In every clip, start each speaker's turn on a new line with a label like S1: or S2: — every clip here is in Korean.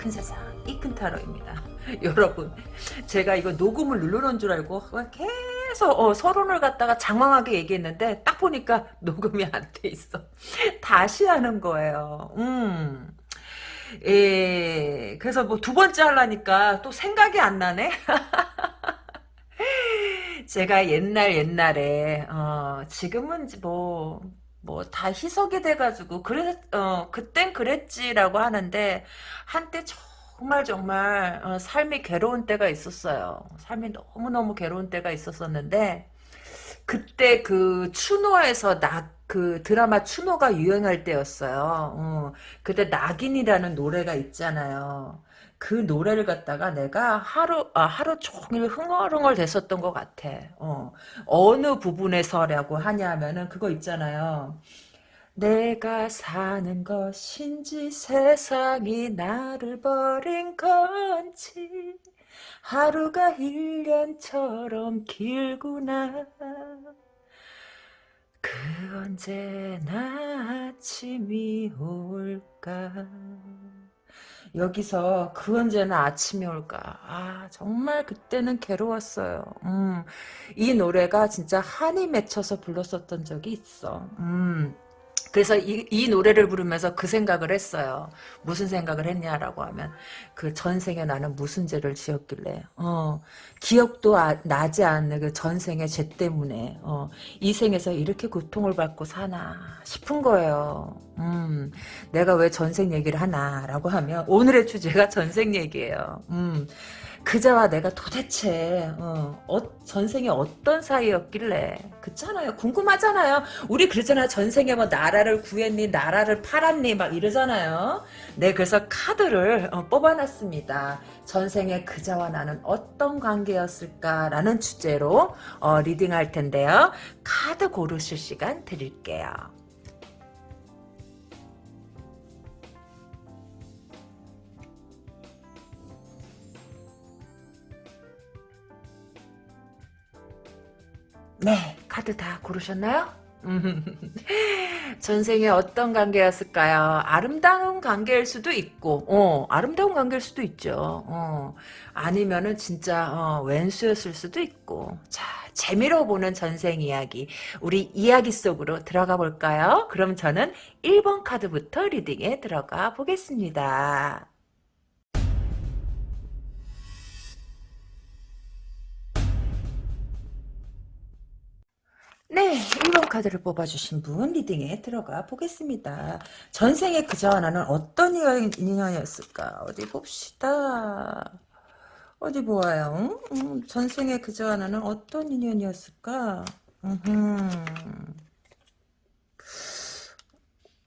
S1: 큰 세상 이큰타로입니다. 여러분 제가 이거 녹음을 눌러놓은 줄 알고 계속 어, 서론을 갖다가 장황하게 얘기했는데 딱 보니까 녹음이 안 돼 있어. 다시 하는 거예요. 음. 예, 그래서 뭐 두 번째 하려니까 또 생각이 안 나네? 제가 옛날 옛날에, 어, 지금은 뭐, 뭐, 다 희석이 돼가지고, 그래, 어, 그땐 그랬지라고 하는데, 한때 정말 정말, 어, 삶이 괴로운 때가 있었어요. 삶이 너무 너무 괴로운 때가 있었었는데, 그때 그 추노에서 낙, 그 드라마 추노가 유행할 때였어요. 어, 그때 낙인이라는 노래가 있잖아요. 그 노래를 갖다가 내가 하루 아, 하루 종일 흥얼흥얼 됐었던 것 같아. 어, 어느 부분에서라고 하냐면은 그거 있잖아요. 내가 사는 것인지 세상이 나를 버린 건지 하루가 1년처럼 길구나 그 언제나 아침이 올까 여기서 그 언제나 아침이 올까? 아 정말 그때는 괴로웠어요. 음, 이 노래가 진짜 한이 맺혀서 불렀었던 적이 있어. 음. 그래서 이, 이 노래를 부르면서 그 생각을 했어요. 무슨 생각을 했냐라고 하면 그 전생에 나는 무슨 죄를 지었길래 어, 기억도 아, 나지 않는 그 전생의 죄 때문에 어, 이 생에서 이렇게 고통을 받고 사나 싶은 거예요. 음, 내가 왜 전생 얘기를 하나라고 하면 오늘의 주제가 전생 얘기예요. 음, 그자와 내가 도대체 어, 어, 전생에 어떤 사이였길래? 그렇잖아요. 궁금하잖아요. 우리 그러잖아. 전생에 뭐 나라를 구했니 나라를 팔았니 막 이러잖아요. 네 그래서 카드를 어, 뽑아놨습니다. 전생에 그자와 나는 어떤 관계였을까라는 주제로 어, 리딩할 텐데요. 카드 고르실 시간 드릴게요 네, 카드 다 고르셨나요? 전생에 어떤 관계였을까요? 아름다운 관계일 수도 있고, 어, 아름다운 관계일 수도 있죠. 어, 아니면은 진짜 어, 왼수였을 수도 있고. 자, 재미로 보는 전생 이야기. 우리 이야기 속으로 들어가 볼까요? 그럼 저는 1번 카드부터 리딩에 들어가 보겠습니다. 네, 1번 카드를 뽑아주신 분 리딩에 들어가 보겠습니다. 전생에 그자와 나는 어떤 인연이었을까? 어디 봅시다. 어디 보아요? 음, 전생에 그자와 나는 어떤 인연이었을까?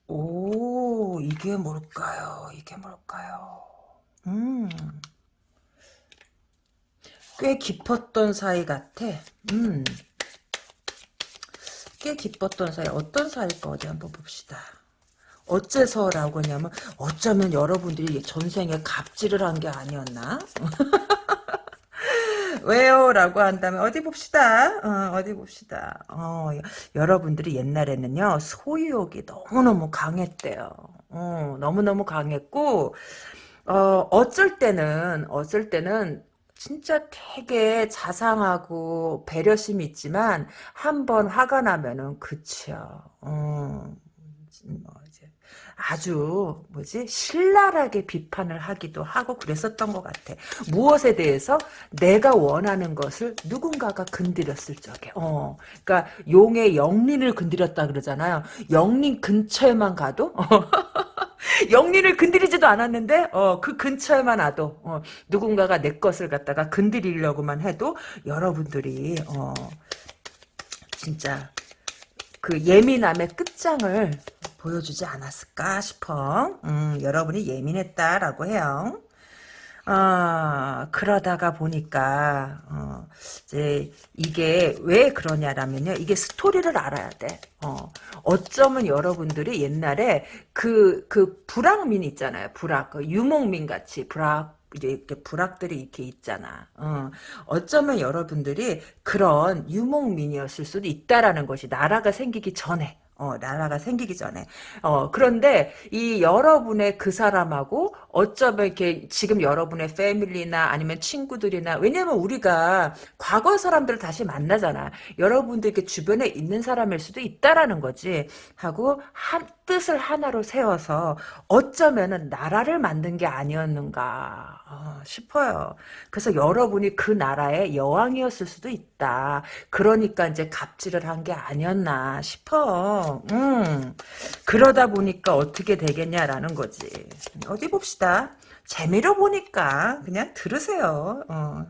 S1: 오, 이게 뭘까요? 이게 뭘까요? 음. 꽤 깊었던 사이 같아. 음. 꽤 기뻤던 사이 어떤 사이일까 어디 한번 봅시다. 어째서라고 하냐면 어쩌면 여러분들이 전생에 갑질을 한 게 아니었나? 왜요? 라고 한다면 어디 봅시다. 어, 디 봅시다. 어, 여러분들이 옛날에는요. 소유욕이 너무너무 강했대요. 어, 너무너무 강했고 어, 어쩔 때는 어쩔 때는 진짜 되게 자상하고 배려심이 있지만 한 번 화가 나면은 그치요. 어, 뭐 이제 아주 뭐지 신랄하게 비판을 하기도 하고 그랬었던 것 같아. 무엇에 대해서 내가 원하는 것을 누군가가 건드렸을 적에. 어, 그러니까 용의 영린을 건드렸다 그러잖아요. 영린 근처에만 가도. 영린을 건드리지도 않았는데 어, 그 근처에만 와도 어, 누군가가 내 것을 갖다가 건드리려고만 해도 여러분들이 어, 진짜 그 예민함의 끝장을 보여주지 않았을까 싶어. 음, 여러분이 예민했다라고 해요. 어, 그러다가 보니까, 어, 이제, 이게 왜 그러냐라면요. 이게 스토리를 알아야 돼. 어, 어쩌면 여러분들이 옛날에 그, 그 불악민 있잖아요. 불악. 그 유목민 같이 불악, 이렇게 불악들이 이렇게 있잖아. 어. 어쩌면 여러분들이 그런 유목민이었을 수도 있다라는 것이 나라가 생기기 전에 어, 나라가 생기기 전에. 어, 그런데 이 여러분의 그 사람하고 어쩌면 이렇게 지금 여러분의 패밀리나 아니면 친구들이나 왜냐면 우리가 과거 사람들을 다시 만나잖아. 여러분들 이렇게 주변에 있는 사람일 수도 있다라는 거지. 하고 한 뜻을 하나로 세워서 어쩌면은 나라를 만든 게 아니었는가 어, 싶어요. 그래서 여러분이 그 나라의 여왕이었을 수도 있다. 그러니까 이제 갑질을 한 게 아니었나 싶어. 음, 그러다 보니까 어떻게 되겠냐라는 거지. 어디 봅시다. 재미로 보니까 그냥 들으세요. 어.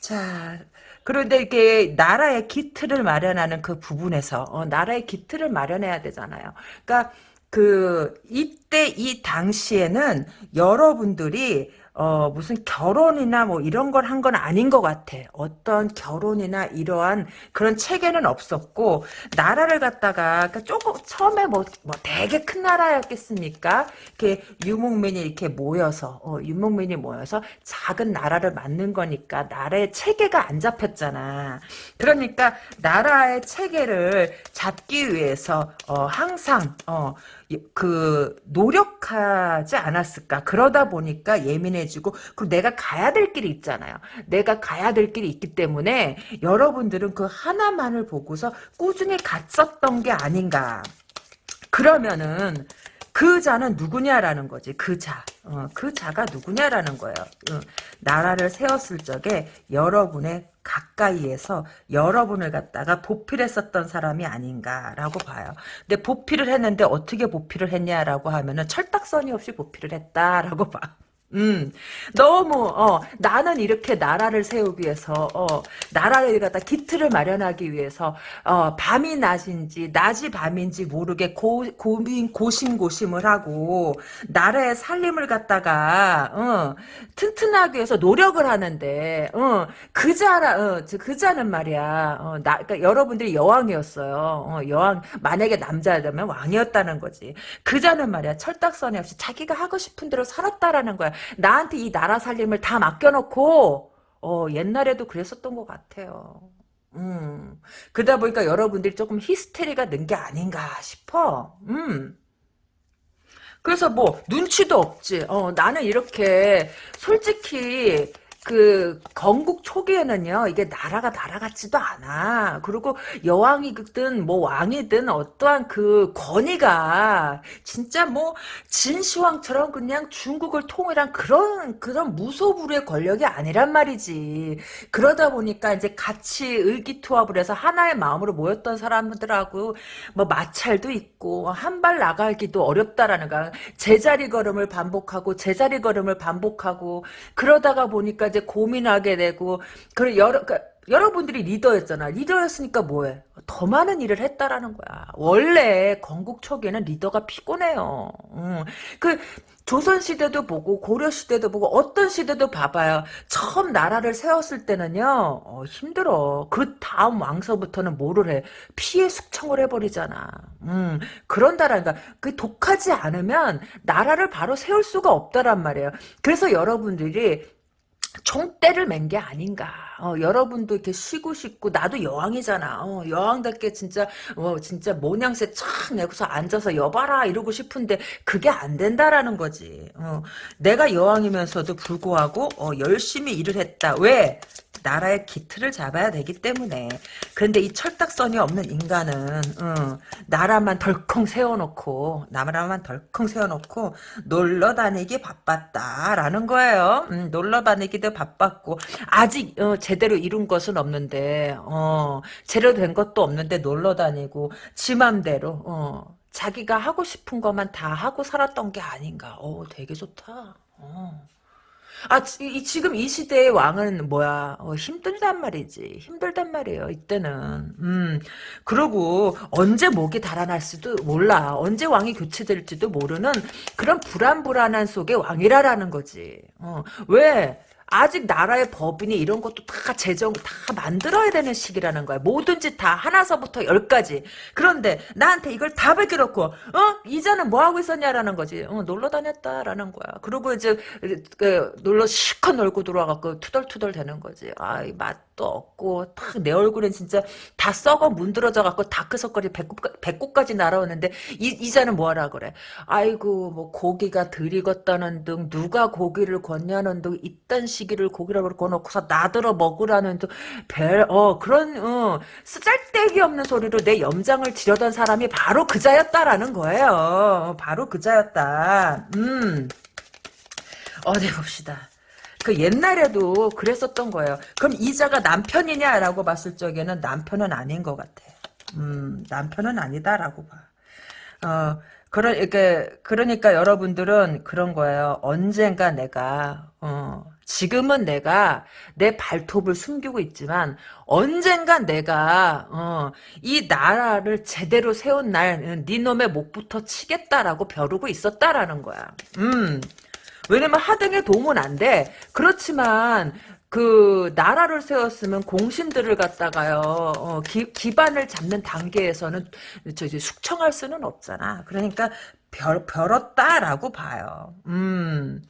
S1: 자, 그런데 이게 나라의 기틀을 마련하는 그 부분에서 어, 나라의 기틀을 마련해야 되잖아요. 그러니까 그 이때 이 당시에는 여러분들이 어, 무슨 결혼이나 뭐 이런 걸 한 건 아닌 것 같아. 어떤 결혼이나 이러한 그런 체계는 없었고, 나라를 갖다가, 그러니까 조금, 처음에 뭐, 뭐 되게 큰 나라였겠습니까? 이렇게 유목민이 이렇게 모여서, 어, 유목민이 모여서 작은 나라를 만든 거니까, 나라의 체계가 안 잡혔잖아. 그러니까, 나라의 체계를 잡기 위해서, 어, 항상, 어, 그 노력하지 않았을까? 그러다 보니까 예민해지고 그리고 내가 가야 될 길이 있잖아요. 내가 가야 될 길이 있기 때문에 여러분들은 그 하나만을 보고서 꾸준히 갔었던 게 아닌가. 그러면은 그 자는 누구냐라는 거지. 그 자. 어, 그 자가 누구냐라는 거예요. 어, 나라를 세웠을 적에 여러분의 가까이에서 여러분을 갖다가 보필했었던 사람이 아닌가라고 봐요. 근데 보필을 했는데 어떻게 보필을 했냐라고 하면은 철딱선이 없이 보필을 했다라고 봐. 음, 너무, 어, 나는 이렇게 나라를 세우기 위해서, 어, 나라를 갖다 기틀을 마련하기 위해서, 어, 밤이 낮인지, 낮이 밤인지 모르게 고, 고민, 고심고심을 하고, 나라의 살림을 갖다가, 어, 튼튼하기 위해서 노력을 하는데, 어, 그자라, 어, 그자는 말이야, 어, 나, 그러니까 여러분들이 여왕이었어요. 어, 여왕, 만약에 남자라면 왕이었다는 거지. 그자는 말이야, 철딱선이 없이 자기가 하고 싶은 대로 살았다라는 거야. 나한테 이 나라 살림을 다 맡겨놓고 어, 옛날에도 그랬었던 것 같아요. 음. 그러다 보니까 여러분들이 조금 히스테리가 는 게 아닌가 싶어. 음. 그래서 뭐 눈치도 없지. 어, 나는 이렇게 솔직히 그 건국 초기에는요 이게 나라가 나라 같지도 않아. 그리고 여왕이든 뭐 왕이든 어떠한 그 권위가 진짜 뭐 진시황처럼 그냥 중국을 통일한 그런 그런 무소불위의 권력이 아니란 말이지. 그러다 보니까 이제 같이 의기투합을 해서 하나의 마음으로 모였던 사람들하고 뭐 마찰도 있고 한 발 나가기도 어렵다라는 거야 제자리 걸음을 반복하고 제자리 걸음을 반복하고 그러다가 보니까 이제 고민하게 되고 그 여러 그러니까 여러분들이 리더였잖아. 리더였으니까 뭐해? 더 많은 일을 했다라는 거야. 원래 건국 초기에는 리더가 피곤해요. 음. 그 조선 시대도 보고 고려 시대도 보고 어떤 시대도 봐봐요. 처음 나라를 세웠을 때는요 어, 힘들어. 그 다음 왕서부터는 뭐를 해? 피해 숙청을 해버리잖아. 음, 그런다라니까 그 독하지 않으면 나라를 바로 세울 수가 없다란 말이에요. 그래서 여러분들이 총대를 맨 게 아닌가. 어, 여러분도 이렇게 쉬고 싶고 나도 여왕이잖아. 어, 여왕답게 진짜 어, 진짜 모양새 착 내고서 앉아서 여봐라 이러고 싶은데 그게 안 된다라는 거지. 어, 내가 여왕이면서도 불구하고 어, 열심히 일을 했다. 왜? 나라의 기틀을 잡아야 되기 때문에 그런데 이 철딱선이 없는 인간은 어, 나라만 덜컹 세워놓고 나라만 덜컹 세워놓고 놀러 다니기 바빴다라는 거예요. 음, 놀러 다니기도 바빴고 아직 어, 제대로 이룬 것은 없는데 어, 제대로 된 것도 없는데 놀러 다니고 지 맘대로 어, 자기가 하고 싶은 것만 다 하고 살았던 게 아닌가. 오, 되게 좋다. 어. 아, 이, 지금 이 시대의 왕은 뭐야, 어, 힘들단 말이지. 힘들단 말이에요, 이때는. 음, 그러고, 언제 목이 달아날 수도 몰라. 언제 왕이 교체될지도 모르는 그런 불안불안한 속의 왕이라라는 거지. 어, 왜? 아직 나라의 법이니 이런 것도 다 제정 다 만들어야 되는 시기라는 거야. 뭐든지 다 하나서부터 열까지. 그런데 나한테 이걸 다 베껴놓고 어 이자는 뭐 하고 있었냐라는 거지. 어, 놀러 다녔다라는 거야. 그리고 이제 그, 놀러 실컷 놀고 들어와갖고 투덜투덜 되는 거지. 아이 맛도 없고 탁내 얼굴은 진짜 다 썩어 문드러져갖고 다크서클이 배꼽 배꼽까지 날아오는데 이 이자는 뭐하라 그래. 아이고 뭐 고기가 덜 익었다는 등 누가 고기를 권냐는 등 이딴 시기를 고기라고 그놓고서 나들어 먹으라는 등별어 그런 어, 쓰잘데기 없는 소리로 내 염장을 지려던 사람이 바로 그자였다라는 거예요. 바로 그자였다. 음 어디 봅시다. 그 옛날에도 그랬었던 거예요. 그럼 이자가 남편이냐라고 봤을 적에는 남편은 아닌 것 같아. 음, 남편은 아니다라고 봐. 어, 그러, 그러니까 여러분들은 그런 거예요. 언젠가 내가, 어, 지금은 내가 내 발톱을 숨기고 있지만, 언젠가 내가, 어, 이 나라를 제대로 세운 날, 네 놈의 목부터 치겠다라고 벼르고 있었다라는 거야. 음. 왜냐면 하등에 도움은 안 돼. 그렇지만 그 나라를 세웠으면 공신들을 갖다가요 어, 기, 기반을 잡는 단계에서는 저 이제 숙청할 수는 없잖아. 그러니까 별, 별었다라고 봐요. 음.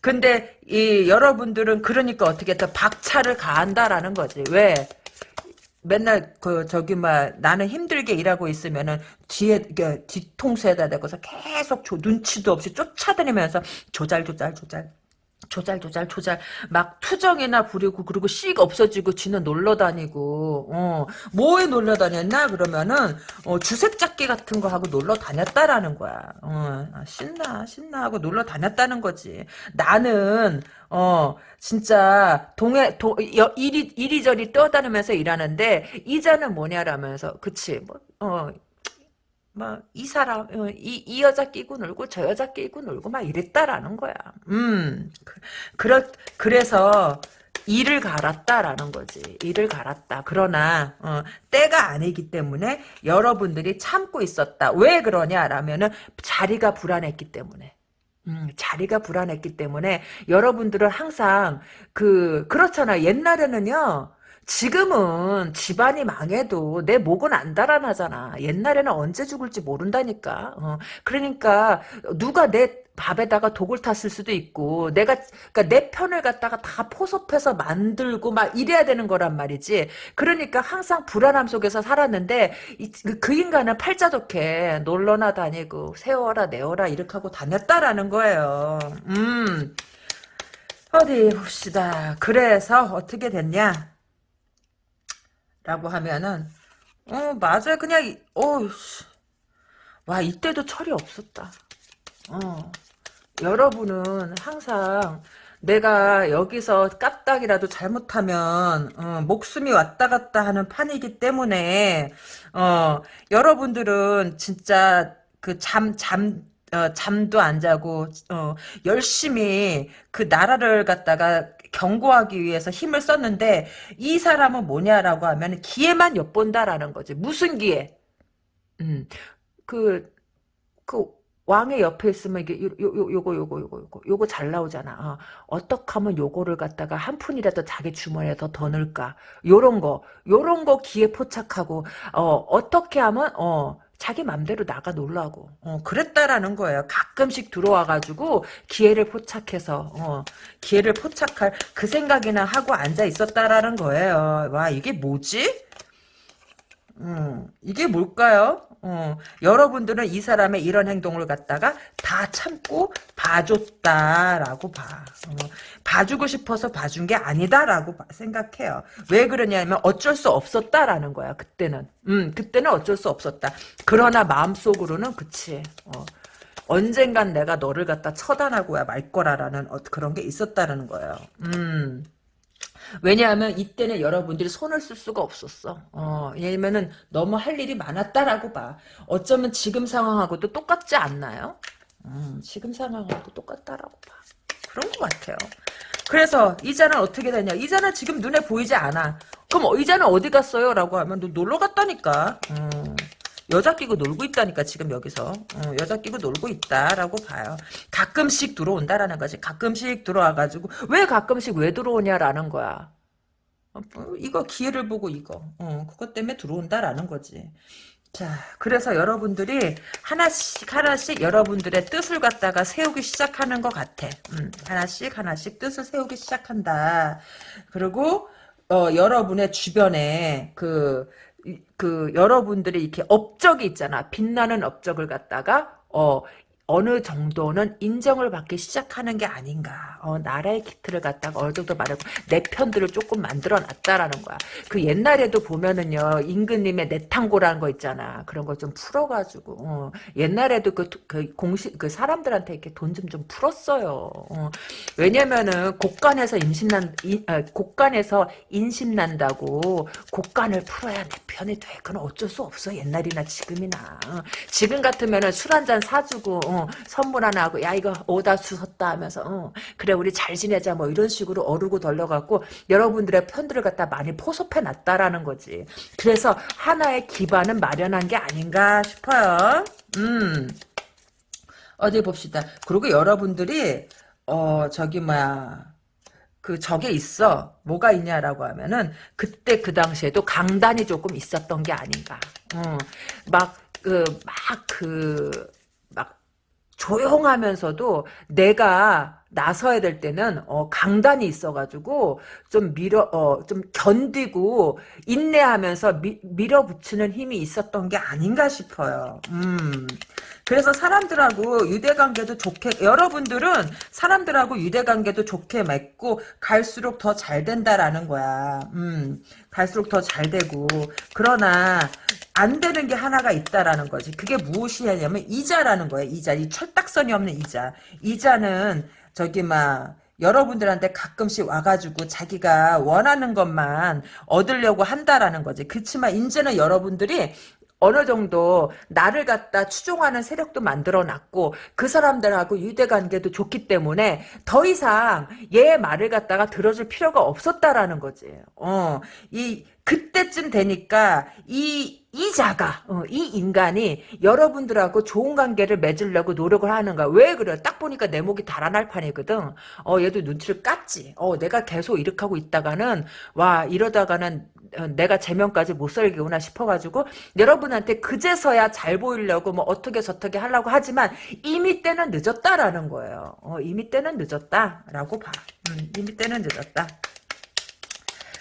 S1: 근데 이 여러분들은 그러니까 어떻게 했다 박차를 가한다라는 거지. 왜? 맨날 그 저기 막 나는 힘들게 일하고 있으면은 뒤에 뒤통수에다 대고서 계속 조, 눈치도 없이 쫓아다니면서 조잘 조잘 조잘 조잘 조잘 조잘 막 투정이나 부리고 그리고 씩 없어지고 지는 놀러 다니고 어. 뭐에 놀러 다녔나? 그러면은 어 주색 잡기 같은 거 하고 놀러 다녔다라는 거야. 어. 아, 신나 신나 하고 놀러 다녔다는 거지. 나는 어 진짜 동해 도 이리 이리저리 떠다니면서 일하는데 이자는 뭐냐라면서 그치. 뭐어 막 이 사람 어, 이, 이 여자 끼고 놀고 저 여자 끼고 놀고 막 이랬다라는 거야. 음 그러 그래서 일을 갈았다라는 거지. 일을 갈았다. 그러나 어, 때가 아니기 때문에 여러분들이 참고 있었다. 왜 그러냐라면은 자리가 불안했기 때문에. 음, 자리가 불안했기 때문에 여러분들은 항상 그 그렇잖아. 옛날에는요. 지금은 집안이 망해도 내 목은 안 달아나잖아. 옛날에는 언제 죽을지 모른다니까. 어, 그러니까 누가 내 밥에다가 독을 탔을 수도 있고 내가 그러니까 내 편을 갖다가 다 포섭해서 만들고 막 이래야 되는 거란 말이지. 그러니까 항상 불안함 속에서 살았는데 이, 그, 그 인간은 팔자 좋게 놀러나 다니고 세워라 내워라 이렇게 하고 다녔다라는 거예요. 음. 어디 봅시다. 그래서 어떻게 됐냐? 라고 하면은 어 맞아요. 그냥 어와 이때도 철이 없었다. 어. 여러분은 항상 내가 여기서 까딱이라도 잘못하면 어, 목숨이 왔다 갔다 하는 판이기 때문에 어 여러분들은 진짜 그 잠잠 어, 잠도 안 자고 어, 열심히 그 나라를 갖다가 경고하기 위해서 힘을 썼는데 이 사람은 뭐냐라고 하면 기회만 엿본다라는 거지. 무슨 기회? 음, 그, 그 왕의 옆에 있으면 이게 요, 요, 요, 요거 요거 요거 요거 요거 잘 나오잖아. 어, 떻게 하면 요거를 갖다가 한 푼이라도 자기 주머니에 더 더 넣을까? 요런 거 요런 거 기회 포착하고 어 어떻게 하면 어 자기 맘대로 나가 놀라고 어, 그랬다라는 거예요. 가끔씩 들어와가지고 기회를 포착해서 어, 기회를 포착할 그 생각이나 하고 앉아 있었다라는 거예요. 와 이게 뭐지? 음, 이게 뭘까요? 어, 여러분들은 이 사람의 이런 행동을 갖다가 다 참고 봐줬다라고 봐. 어, 봐주고 싶어서 봐준 게 아니다라고 생각해요. 왜 그러냐면 어쩔 수 없었다라는 거야. 그때는. 음, 그때는 어쩔 수 없었다. 그러나 마음속으로는 그치. 어, 언젠간 내가 너를 갖다 처단하고야 말 거라라는 어, 그런 게 있었다는 거예요. 음. 왜냐하면 이때는 여러분들이 손을 쓸 수가 없었어. 어, 왜냐면은 너무 할 일이 많았다라고 봐. 어쩌면 지금 상황하고도 똑같지 않나요? 음, 지금 상황하고 똑같다라고 봐. 그런 것 같아요. 그래서 이자는 어떻게 되냐? 이자는 지금 눈에 보이지 않아. 그럼 이자는 어디 갔어요? 라고 하면 너 놀러 갔다니까. 음, 여자 끼고 놀고 있다니까 지금 여기서 어, 여자 끼고 놀고 있다라고 봐요. 가끔씩 들어온다라는 거지. 가끔씩 들어와가지고 왜 가끔씩 왜 들어오냐라는 거야. 어, 뭐, 이거 기회를 보고 이거 어, 그것 때문에 들어온다라는 거지. 자, 그래서 여러분들이 하나씩 하나씩 여러분들의 뜻을 갖다가 세우기 시작하는 것 같아. 음, 하나씩 하나씩 뜻을 세우기 시작한다. 그리고 어, 여러분의 주변에 그, 이- 그 여러분들이 이렇게 업적이 있잖아. 빛나는 업적을 갖다가 어, 어느 정도는 인정을 받기 시작하는 게 아닌가. 어, 나라의 기틀을 갖다가 어느 정도 말하고 내 편들을 조금 만들어 놨다라는 거야. 그 옛날에도 보면은요, 임금님의 내탕고라는 거 있잖아. 그런 거 좀 풀어가지고, 어, 옛날에도 그, 그 공식, 그 사람들한테 이렇게 돈 좀좀 풀었어요. 어, 왜냐면은 곡간에서 임신난, 이, 아, 곡간에서 인심난다고 곡간을 풀어야 내 편이 돼. 그건 어쩔 수 없어. 옛날이나 지금이나. 어, 지금 같으면은 술 한 잔 사주고, 어, 선물 하나 하고, 야, 이거 오다 주섰다 하면서, 어, 그래, 우리 잘 지내자. 뭐 이런 식으로 어르고 덜려갖고, 여러분들의 편들을 갖다 많이 포섭해 놨다라는 거지. 그래서 하나의 기반은 마련한 게 아닌가 싶어요. 음. 어디 봅시다. 그리고 여러분들이, 어, 저기, 뭐야. 그 적에 있어 뭐가 있냐라고 하면은 그때 그 당시에도 강단이 조금 있었던 게 아닌가 어, 막그막그막 조용하면서도 내가 나서야 될 때는 어, 강단이 있어가지고 좀 밀어 어, 좀 견디고 인내하면서 미, 밀어붙이는 힘이 있었던 게 아닌가 싶어요. 음. 그래서 사람들하고 유대관계도 좋게 여러분들은 사람들하고 유대관계도 좋게 맺고 갈수록 더 잘 된다라는 거야. 음, 갈수록 더 잘 되고 그러나 안 되는 게 하나가 있다라는 거지. 그게 무엇이냐면 이자라는 거야. 이자. 이 철딱선이 없는 이자. 이자는 저기 막 여러분들한테 가끔씩 와가지고 자기가 원하는 것만 얻으려고 한다라는 거지. 그렇지만 이제는 여러분들이 어느 정도 나를 갖다 추종하는 세력도 만들어놨고 그 사람들하고 유대관계도 좋기 때문에 더 이상 얘 말을 갖다가 들어줄 필요가 없었다라는 거지. 어, 이 그때쯤 되니까 이 이자가 어, 이 인간이 여러분들하고 좋은 관계를 맺으려고 노력을 하는 거야. 왜 그래? 딱 보니까 내 목이 달아날 판이거든. 어 얘도 눈치를 깠지. 어 내가 계속 이렇게 하고 있다가는 와 이러다가는 어, 내가 제명까지 못 살겠구나 싶어가지고 여러분한테 그제서야 잘 보이려고 뭐 어떻게 저떻게 하려고 하지만 이미 때는 늦었다라는 거예요. 어, 이미 때는 늦었다라고 봐. 음, 이미 때는 늦었다.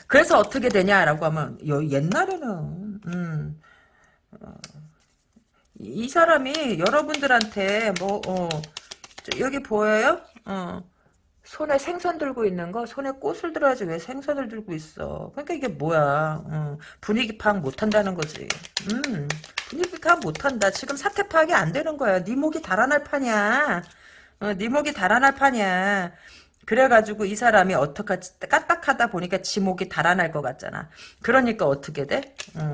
S1: 그래서 어떻게 되냐라고 하면 여, 옛날에는 음, 어, 이 사람이 여러분들한테 뭐 어, 저, 여기 보여요? 어, 손에 생선 들고 있는 거? 손에 꽃을 들어야지 왜 생선을 들고 있어? 그러니까 이게 뭐야? 어, 분위기 파악 못한다는 거지. 음, 분위기 파악 못한다. 지금 사태 파악이 안 되는 거야. 네 목이 달아날 판이야. 어, 네 목이 달아날 판이야. 그래가지고 이 사람이 어떡하지 까딱하다 보니까 지목이 달아날 것 같잖아. 그러니까 어떻게 돼? 음,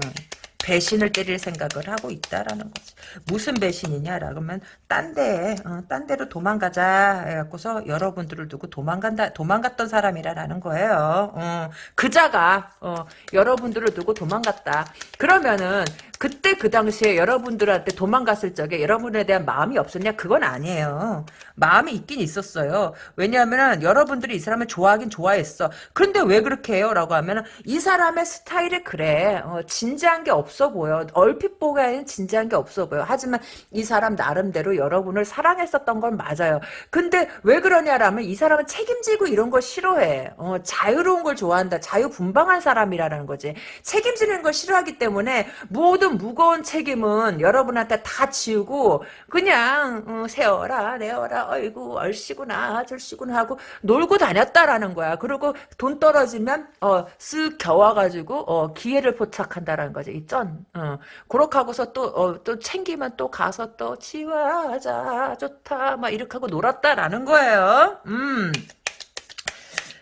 S1: 배신을 때릴 생각을 하고 있다라는 거지. 무슨 배신이냐라고 하면 딴데 어, 딴 데로 도망가자 해갖고서 여러분들을 두고 도망간다 도망갔던 사람이라는 거예요. 어, 그자가 어, 여러분들을 두고 도망갔다. 그러면은 그때 그 당시에 여러분들한테 도망갔을 적에 여러분에 대한 마음이 없었냐? 그건 아니에요. 마음이 있긴 있었어요. 왜냐하면 여러분들이 이 사람을 좋아하긴 좋아했어. 그런데 왜 그렇게 해요? 라고 하면 이 사람의 스타일이 그래. 어, 진지한 게 없어 보여. 얼핏 보기에는 진지한 게 없어 보여. 하지만 이 사람 나름대로 여러분을 사랑했었던 건 맞아요. 근데 왜 그러냐라면 이 사람은 책임지고 이런 걸 싫어해. 어, 자유로운 걸 좋아한다. 자유분방한 사람이라는 거지. 책임지는 걸 싫어하기 때문에 모든 무거운 책임은 여러분한테 다 지우고 그냥 어, 세워라 내어라 어이구 얼씨구나 절씨구나 하고 놀고 다녔다라는 거야. 그리고 돈 떨어지면 어, 쓱 겨와가지고 어, 기회를 포착한다라는 거지. 이 쩐. 어. 그렇게 하고서 또, 어, 또 챙기면 또 가서 또 지화자 좋다 막 이렇게 하고 놀았다라는 거예요. 음.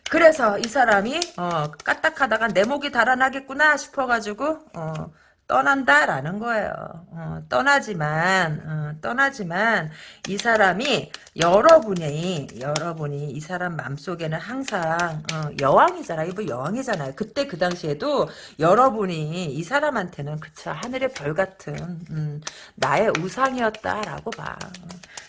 S1: 그래서 이 사람이 어, 까딱하다가 내 목이 달아나겠구나 싶어가지고 어, 떠난다라는 거예요. 어, 떠나지만 어, 떠나지만 이 사람이 여러분이 여러분이 이 사람 마음속에는 항상 어, 여왕이잖아. 이분 여왕이잖아요. 그때 그 당시에도 여러분이 이 사람한테는 그쵸 하늘의 별 같은 음, 나의 우상이었다라고 봐.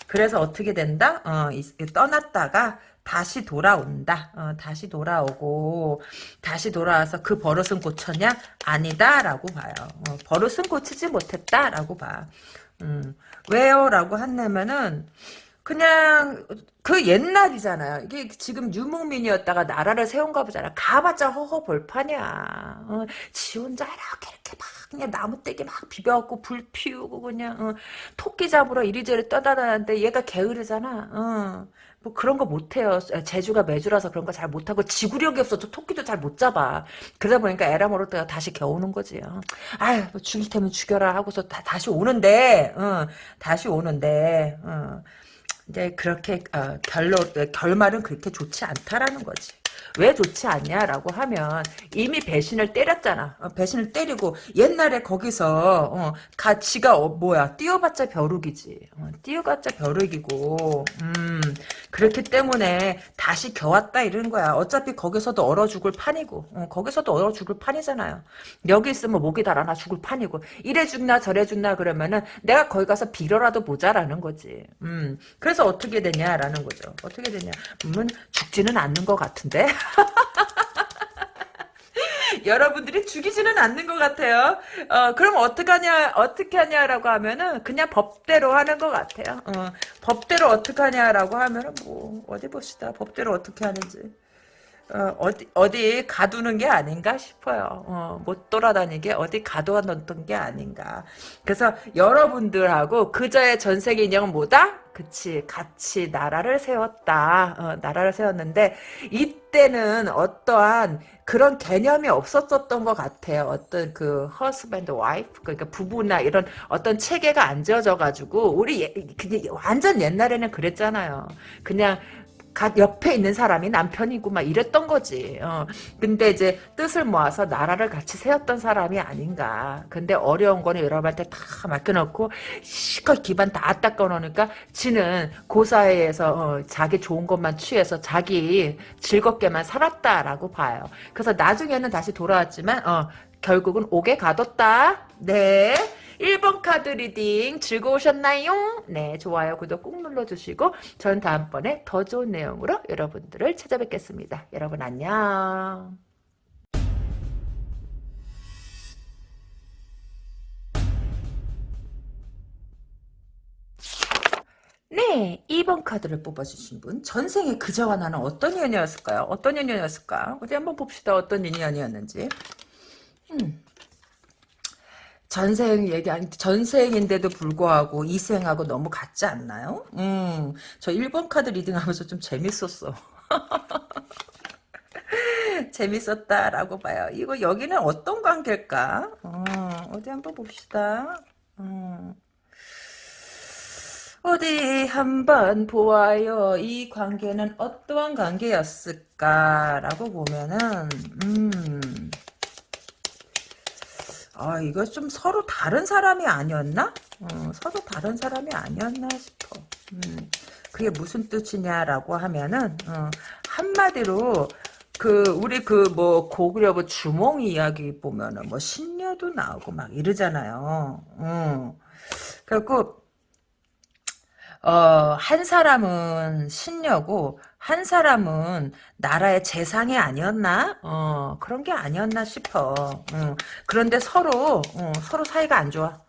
S1: 그래서 어떻게 된다? 어, 이, 떠났다가 다시 돌아온다. 어, 다시 돌아오고 다시 돌아와서 그 버릇은 고쳤냐? 아니다 라고 봐요. 어, 버릇은 고치지 못했다 라고 봐. 음, 왜요? 라고 한다면은 그냥 그 옛날이잖아요. 이게 지금 유목민이었다가 나라를 세운 가 보잖아. 가봤자 허허 벌판이야. 어, 지 혼자 이렇게 이렇게 막 그냥 나무떼기 막 비벼갖고 불 피우고 그냥 어, 토끼 잡으러 이리저리 떠다니는데 얘가 게으르잖아. 어. 뭐 그런 거 못해요. 제주가 매주라서 그런 거 잘 못하고 지구력이 없어서 토끼도 잘 못 잡아. 그러다 보니까 에라 모를 때가 다시 겨우는 거지. 어. 아유 뭐 죽일 테면 죽여라 하고서 다, 다시 오는데 어, 다시 오는데 어. 이제 그렇게 어, 결로 결말은 그렇게 좋지 않다라는 거지. 왜 좋지 않냐라고 하면 이미 배신을 때렸잖아. 어, 배신을 때리고 옛날에 거기서 어, 가치가 어, 뭐야 뛰어봤자 벼룩이지. 어, 뛰어봤자 벼룩이고 음, 그렇기 때문에 다시 겨왔다 이런 거야. 어차피 거기서도 얼어 죽을 판이고 어, 거기서도 얼어 죽을 판이잖아요. 여기 있으면 목이 달아나 죽을 판이고 이래 죽나 저래 죽나 그러면은 내가 거기 가서 빌어라도 보자라는 거지. 음, 그래서 어떻게 되냐라는 거죠. 어떻게 되냐. 음, 죽지는 않는 것 같은데. 여러분들이 죽이지는 않는 것 같아요. 어, 그럼 어떡하냐, 어떻게 하냐라고 하면은, 그냥 법대로 하는 것 같아요. 어, 법대로 어떻게 하냐라고 하면은, 뭐, 어디 봅시다. 법대로 어떻게 하는지. 어, 어디, 어디 가두는 게 아닌가 싶어요. 어, 못 돌아다니게 어디 가둬 놓던 게 아닌가. 그래서 여러분들하고 그저의 전세계 인형은 뭐다? 그치 같이 나라를 세웠다 어, 나라를 세웠는데 이때는 어떠한 그런 개념이 없었었던 것 같아요 어떤 그 허스밴드 와이프 그러니까 부부나 이런 어떤 체계가 안 지어져 가지고 우리 예, 완전 옛날에는 그랬잖아요 그냥 갓 옆에 있는 사람이 남편이고 막 이랬던 거지. 어. 근데 이제 뜻을 모아서 나라를 같이 세웠던 사람이 아닌가. 근데 어려운 거는 여러분한테 다 맡겨놓고 시컷 기반 다 닦아 놓으니까 지는 고사회에서 어, 자기 좋은 것만 취해서 자기 즐겁게만 살았다라고 봐요. 그래서 나중에는 다시 돌아왔지만 어, 결국은 옥에 가뒀다. 네. 1번 카드 reading 즐거우셨나요? 네, 좋아요, 구독 꾹 눌러주시고 전 다음번에 더 좋은 내용으로 여러분들을 찾아뵙겠습니다. 여러분 안녕. 네, 2번 카드를 뽑아주신 분 전생에 그자와 나는 어떤 인연이었을까요? 어떤 인연이었을까? 어디 한번 봅시다. 어떤 인연이었는지. 음. 전생 얘기 아니 전생인데도 불구하고 이생하고 너무 같지 않나요? 음, 저 1번 카드 리딩하면서 좀 재밌었어. 재밌었다라고 봐요. 이거 여기는 어떤 관계일까? 어, 디 한번 봅시다. 어. 어디 한번 보아요. 이 관계는 어떠한 관계였을까라고 보면은 음. 아, 이거 좀 서로 다른 사람이 아니었나? 어, 서로 다른 사람이 아니었나 싶어. 음, 그게 무슨 뜻이냐라고 하면은, 어, 한마디로, 그, 우리 그, 뭐, 고구려부 주몽 이야기 보면은, 뭐, 신녀도 나오고 막 이러잖아요. 어. 그래갖고, 어, 한 사람은 신녀고, 한 사람은 나라의 재상이 아니었나? 어, 그런 게 아니었나 싶어. 어, 그런데 서로, 어, 서로 사이가 안 좋아.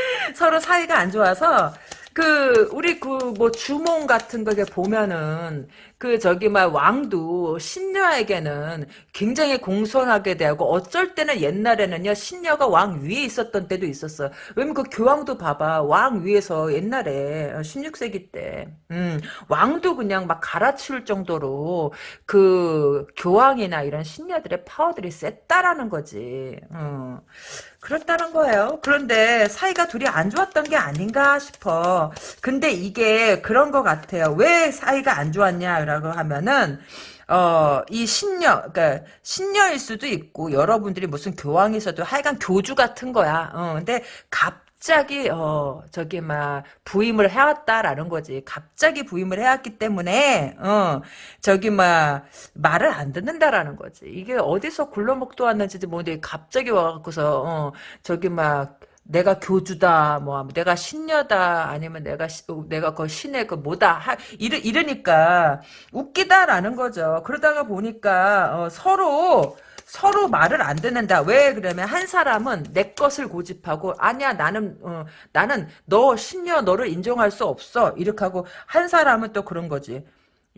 S1: 서로 사이가 안 좋아서, 그 우리 그 뭐 주몽 같은 거 보면은 그 저기 막 왕도 신녀에게는 굉장히 공손하게 대하고 어쩔 때는 옛날에는요 신녀가 왕 위에 있었던 때도 있었어요. 왜냐면 그 교황도 봐봐 왕 위에서 옛날에 16세기 때 음, 왕도 그냥 막 갈아치울 정도로 그 교황이나 이런 신녀들의 파워들이 셌다라는 거지. 음. 그렇다는 거예요. 그런데 사이가 둘이 안 좋았던 게 아닌가 싶어. 근데 이게 그런 것 같아요. 왜 사이가 안 좋았냐 라고 하면은 어, 이 신녀, 그니까, 신녀일 수도 있고, 여러분들이 무슨 교황에서도 하여간 교주 같은 거야. 어, 근데 갑자기, 어, 저기, 막, 부임을 해왔다라는 거지. 갑자기 부임을 해왔기 때문에, 어, 저기, 막, 말을 안 듣는다라는 거지. 이게 어디서 굴러먹도 왔는지 모르는데, 갑자기 와갖고서, 어, 저기, 막, 내가 교주다, 뭐, 내가 신녀다, 아니면 내가, 시- 어, 내가 그 신의 그 뭐다, 하, 이러, 이러니까, 웃기다라는 거죠. 그러다가 보니까, 어, 서로, 서로 말을 안 듣는다. 왜 그러면 한 사람은 내 것을 고집하고 아니야 나는 어, 나는 너 신녀 너를 인정할 수 없어 이렇게 하고 한 사람은 또 그런 거지.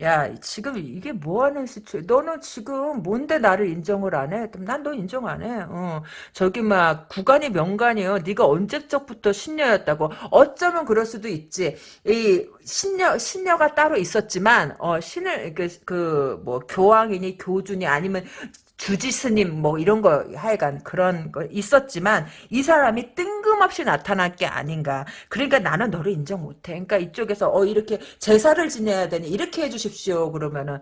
S1: 야 지금 이게 뭐하는 시추? 너는 지금 뭔데 나를 인정을 안 해? 난너 인정 안 해. 어, 저기 막 구간이 명간이요. 네가 언제적부터 신녀였다고? 어쩌면 그럴 수도 있지. 이 신녀 신녀가 따로 있었지만 어 신을 그뭐 교황이니 교주니 아니면 주지스님 뭐 이런 거 하여간 그런 거 있었지만 이 사람이 뜬금없이 나타날 게 아닌가. 그러니까 나는 너를 인정 못해. 그러니까 이쪽에서 어 이렇게 제사를 지내야 되니 이렇게 해주십시오. 그러면은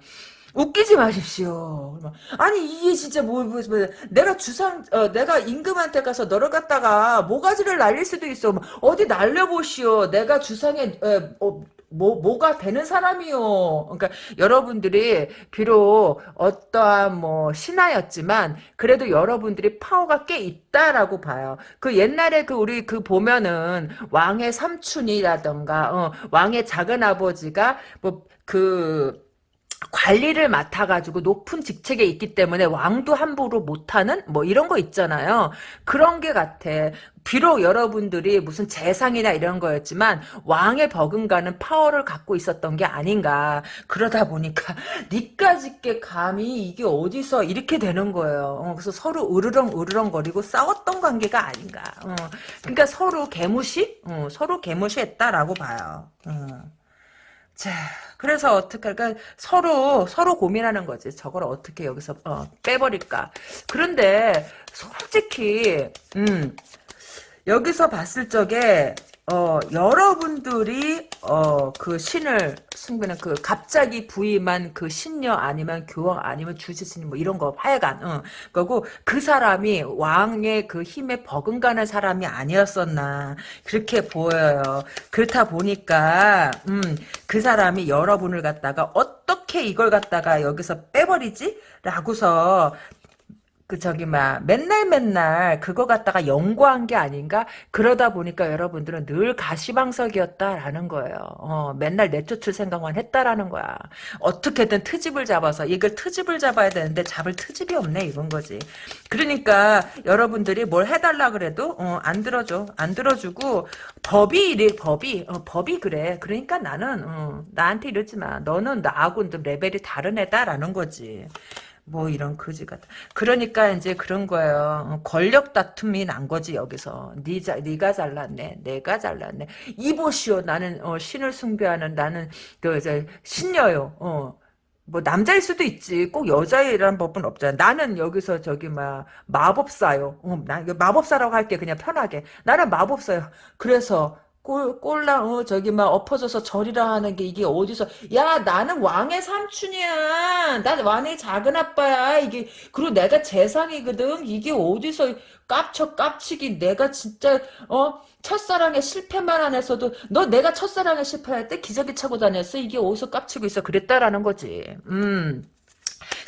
S1: 웃기지 마십시오. 아니 이게 진짜 뭐, 뭐, 뭐 내가 주상 어, 내가 임금한테 가서 너를 갖다가 모가지를 날릴 수도 있어. 뭐, 어디 날려보시오. 내가 주상에 에, 어, 뭐, 뭐가 되는 사람이요. 그러니까 여러분들이 비록 어떠한 뭐 신하였지만 그래도 여러분들이 파워가 꽤 있다라고 봐요. 그 옛날에 그 우리 그 보면은 왕의 삼촌이라던가 어, 왕의 작은 아버지가 뭐그 관리를 맡아가지고 높은 직책에 있기 때문에 왕도 함부로 못하는 뭐 이런 거 있잖아요. 그런 게 같아. 비록 여러분들이 무슨 재상이나 이런 거였지만 왕의 버금가는 파워를 갖고 있었던 게 아닌가. 그러다 보니까 니까짓게 감히 이게 어디서 이렇게 되는 거예요. 어, 그래서 서로 으르렁 으르렁 거리고 싸웠던 관계가 아닌가. 어, 그러니까 서로 개무시? 어, 서로 개무시했다라고 봐요. 어. 자, 그래서 어떻게 할까? 서로 서로 고민하는 거지. 저걸 어떻게 여기서 어, 빼버릴까? 그런데 솔직히 음, 여기서 봤을 적에 어, 여러분들이 어, 그 신을 승부는 그 갑자기 부임한 그 신녀 아니면 교황 아니면 주지스님 뭐 이런 거 하여간 어, 그리고 그 사람이 왕의 그 힘에 버금가는 사람이 아니었었나 그렇게 보여요. 그렇다 보니까 음, 그 사람이 여러분을 갖다가 어떻게 이걸 갖다가 여기서 빼버리지? 라고서 그 저기 막 맨날 맨날 그거 갖다가 연구한 게 아닌가 그러다 보니까 여러분들은 늘 가시방석이었다라는 거예요. 어, 맨날 내쫓을 생각만 했다라는 거야. 어떻게든 트집을 잡아서 이걸 트집을 잡아야 되는데 잡을 트집이 없네 이건 거지. 그러니까 여러분들이 뭘 해달라 그래도 어, 안 들어줘 안 들어주고 법이 이래 법이 어, 법이 그래. 그러니까 나는 어, 나한테 이러지 마. 너는 나하고 레벨이 다른 애다라는 거지. 뭐 이런 거지 같아. 그러니까 이제 그런 거예요. 어, 권력 다툼이 난 거지 여기서. 니자 니가 잘났네. 내가 잘났네. 이보시오. 나는 어, 신을 숭배하는 나는 그 이제 신녀요. 어. 뭐 남자일 수도 있지. 꼭 여자이란 법은 없잖아. 나는 여기서 저기 막 마법사요. 어, 나 마법사라고 할게 그냥 편하게. 나는 마법사요. 그래서 꼴, 꼴랑, 어, 저기, 막, 엎어져서 절이라 하는 게 이게 어디서, 야, 나는 왕의 삼촌이야. 나 왕의 작은 아빠야. 이게, 그리고 내가 재상이거든. 이게 어디서 깝쳐, 깝치기. 내가 진짜, 어, 첫사랑에 실패만 안 했어도, 너 내가 첫사랑에 실패할 때 기저귀 차고 다녔어. 이게 어디서 깝치고 있어. 그랬다라는 거지. 음.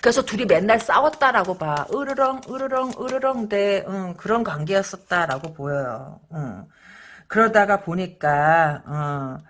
S1: 그래서 둘이 맨날 싸웠다라고 봐. 으르렁, 으르렁, 으르렁 대, 응, 그런 관계였었다라고 보여요. 응. 그러다가 보니까 어,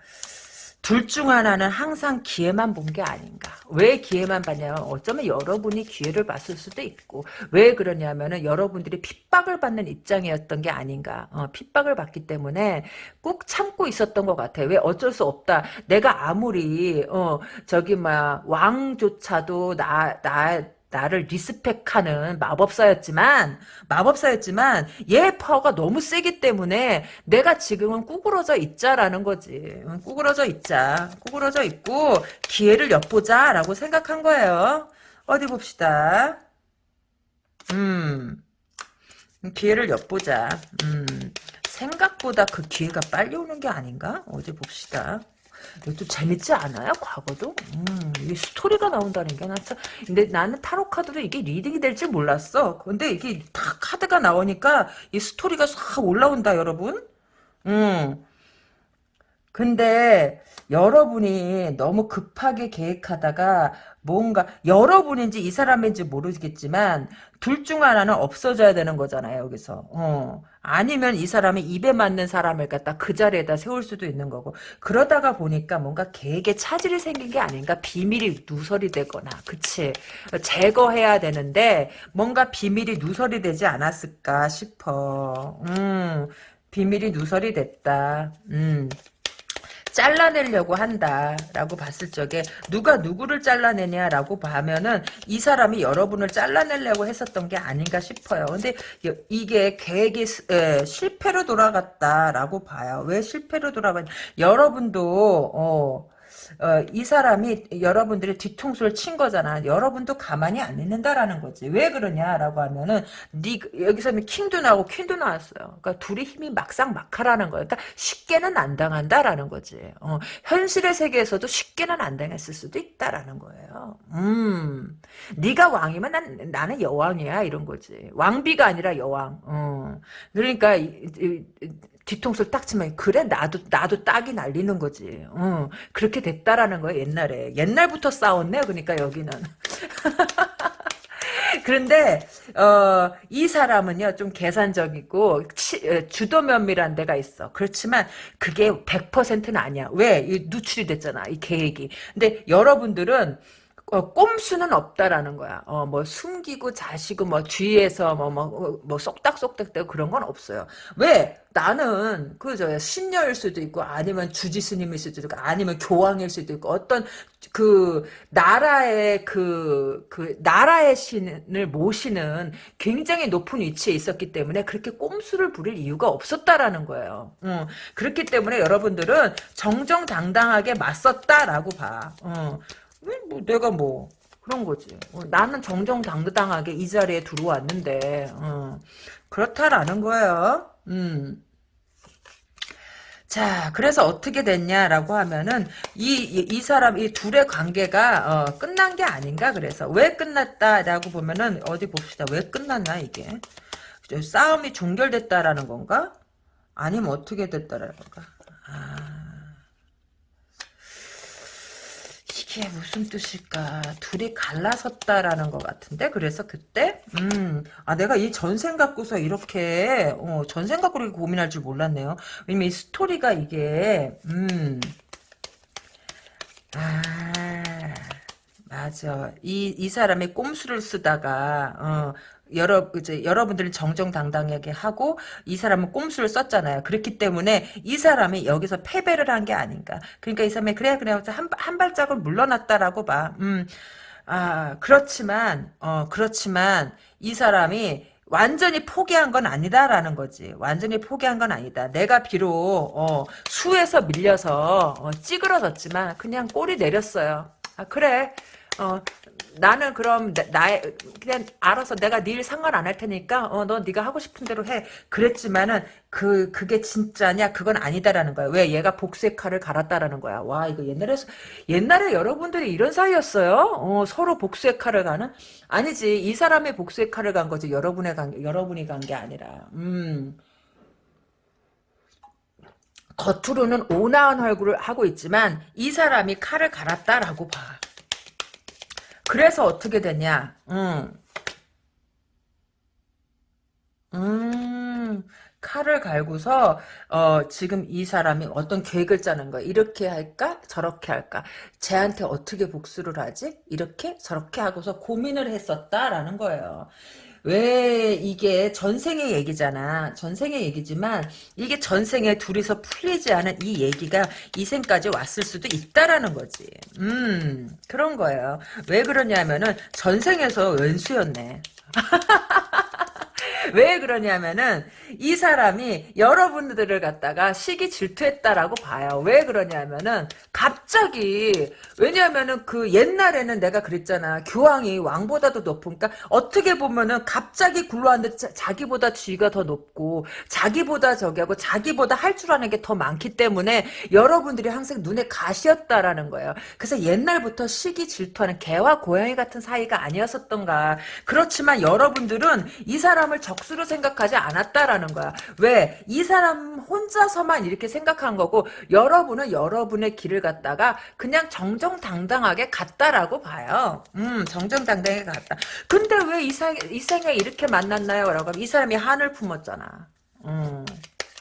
S1: 둘 중 하나는 항상 기회만 본 게 아닌가. 왜 기회만 봤냐면 어쩌면 여러분이 기회를 봤을 수도 있고 왜 그러냐면은 여러분들이 핍박을 받는 입장이었던 게 아닌가. 어, 핍박을 받기 때문에 꾹 참고 있었던 것 같아. 왜 어쩔 수 없다. 내가 아무리 어 저기 막 왕조차도 나 나 나를 리스펙하는 마법사였지만 마법사였지만 얘 파워가 너무 세기 때문에 내가 지금은 꾸그러져 있자라는 거지. 꾸그러져 있자. 꾸그러져 있고 기회를 엿보자라고 생각한 거예요. 어디 봅시다. 음. 기회를 엿보자. 음. 생각보다 그 기회가 빨리 오는 게 아닌가? 어디 봅시다. 이것도 재밌지 않아요? 과거도? 음, 이 스토리가 나온다는 게, 나 참, 근데 나는 타로 카드도 이게 reading이 될 줄 몰랐어. 근데 이게 다 카드가 나오니까 이 스토리가 싹 올라온다, 여러분. 음. 근데 여러분이 너무 급하게 계획하다가 뭔가 여러분인지 이 사람인지 모르겠지만 둘 중 하나는 없어져야 되는 거잖아요 여기서. 어. 아니면 이 사람이 입에 맞는 사람을 갖다 그 자리에다 세울 수도 있는 거고. 그러다가 보니까 뭔가 계획에 차질이 생긴 게 아닌가. 비밀이 누설이 되거나. 그치? 제거해야 되는데 뭔가 비밀이 누설이 되지 않았을까 싶어. 음. 비밀이 누설이 됐다. 음 잘라내려고 한다라고 봤을 적에 누가 누구를 잘라내냐라고 하면은 이 사람이 여러분을 잘라내려고 했었던 게 아닌가 싶어요. 근데 이게 계획이 실패로 돌아갔다라고 봐요. 왜 실패로 돌아갔냐? 여러분도 어, 어, 이 사람이 여러분들의 뒤통수를 친 거잖아. 여러분도 가만히 안 있는다라는 거지. 왜 그러냐라고 하면은 니 여기서는 킹도 나오고 퀸도 나왔어요. 그러니까 둘이 힘이 막상 막하라는 거예요. 그러니까 쉽게는 안 당한다라는 거지. 어, 현실의 세계에서도 쉽게는 안 당했을 수도 있다라는 거예요. 음, 네가 왕이면 난 나는 여왕이야 이런 거지. 왕비가 아니라 여왕. 어. 그러니까 이, 이, 뒤통수를 딱 치면 그래 나도 나도 딱이 날리는 거지. 어, 그렇게 됐다라는 거예요 옛날에. 옛날부터 싸웠네. 그러니까 여기는. 그런데 어, 이 사람은요 좀 계산적이고 치, 어, 주도 면밀한 데가 있어. 그렇지만 그게 100%는 아니야. 왜? 이 누출이 됐잖아. 이 계획이. 근데 여러분들은 어, 꼼수는 없다라는 거야. 어, 뭐 숨기고 자시고 뭐 뒤에서 뭐뭐뭐 쏙닥쏙닥 되고 그런 건 없어요. 왜? 나는 그저 신녀일 수도 있고 아니면 주지 스님일 수도 있고 아니면 교황일 수도 있고 어떤 그 나라의 그, 그 나라의 신을 모시는 굉장히 높은 위치에 있었기 때문에 그렇게 꼼수를 부릴 이유가 없었다라는 거예요. 어, 그렇기 때문에 여러분들은 정정당당하게 맞섰다라고 봐. 어. 뭐 내가 뭐 그런 거지. 어, 나는 정정당당하게 이 자리에 들어왔는데 어, 그렇다라는 거예요. 음. 자, 그래서 어떻게 됐냐라고 하면은 이 이 사람 이 둘의 관계가 어, 끝난 게 아닌가 그래서 왜 끝났다라고 보면은 어디 봅시다. 왜 끝났나 이게 싸움이 종결됐다라는 건가? 아니면 어떻게 됐다라는 건가? 아. 이게 무슨 뜻일까? 둘이 갈라섰다라는 것 같은데? 그래서 그때, 음, 아, 내가 이 전생 갖고서 이렇게, 어, 전생 갖고 이렇게 고민할 줄 몰랐네요. 왜냐면 이 스토리가 이게, 음, 아, 맞아. 이, 이 사람이 꼼수를 쓰다가, 어, 여러 이제 여러분들은 정정당당하게 하고 이 사람은 꼼수를 썼잖아요. 그렇기 때문에 이 사람이 여기서 패배를 한 게 아닌가. 그러니까 이 사람이 그래 그래 한, 한 발짝을 물러났다라고 봐. 음. 아, 그렇지만 어 그렇지만 이 사람이 완전히 포기한 건 아니다라는 거지. 완전히 포기한 건 아니다. 내가 비록 어, 수에서 밀려서 어, 찌그러졌지만 그냥 꼬리 내렸어요. 아 그래. 어, 나는 그럼 나, 의 그냥 알아서 내가 네 일 상관 안 할 테니까 어, 너 네가 하고 싶은 대로 해. 그랬지만은 그 그게 진짜냐? 그건 아니다라는 거야. 왜 얘가 복수의 칼을 갈았다라는 거야. 와 이거 옛날에 옛날에 여러분들이 이런 사이였어요? 어, 서로 복수의 칼을 가는? 아니지 이 사람의 복수의 칼을 간 거지 여러분의 간 여러분이 간 게 아니라. 음. 겉으로는 온화한 얼굴을 하고 있지만 이 사람이 칼을 갈았다라고 봐. 그래서 어떻게 되냐? 음. 음, 칼을 갈고서 어, 지금 이 사람이 어떤 계획을 짜는 거야. 이렇게 할까? 저렇게 할까? 쟤한테 어떻게 복수를 하지? 이렇게? 저렇게 하고서 고민을 했었다라는 거예요. 왜 이게 전생의 얘기잖아. 전생의 얘기지만 이게 전생에 둘이서 풀리지 않은 이 얘기가 이 생까지 왔을 수도 있다라는 거지. 음 그런 거예요. 왜 그러냐면은 전생에서 왼수였네. 왜 그러냐면은 이 사람이 여러분들을 갖다가 시기 질투했다라고 봐요. 왜 그러냐면은 갑자기 왜냐면은 그 옛날에는 내가 그랬잖아. 교황이 왕보다도 높으니까 어떻게 보면은 갑자기 굴러왔는데 자, 기보다 지위가 더 높고 자기보다 저기 하고 자기보다 할 줄 아는 게 더 많기 때문에 여러분들이 항상 눈에 가시였다라는 거예요. 그래서 옛날부터 시기 질투하는 개와 고양이 같은 사이가 아니었었던가. 그렇지만 여러분들은 이 사람을 적 수로 생각하지 않았다라는 거야. 왜? 이 사람 혼자서만 이렇게 생각한 거고 여러분은 여러분의 길을 갔다가 그냥 정정당당하게 갔다라고 봐요. 음, 정정당당하게 갔다. 근데 왜 이상, 이상에 이렇게 만났나요? 라고 하면 이 사람이 한을 품었잖아. 음,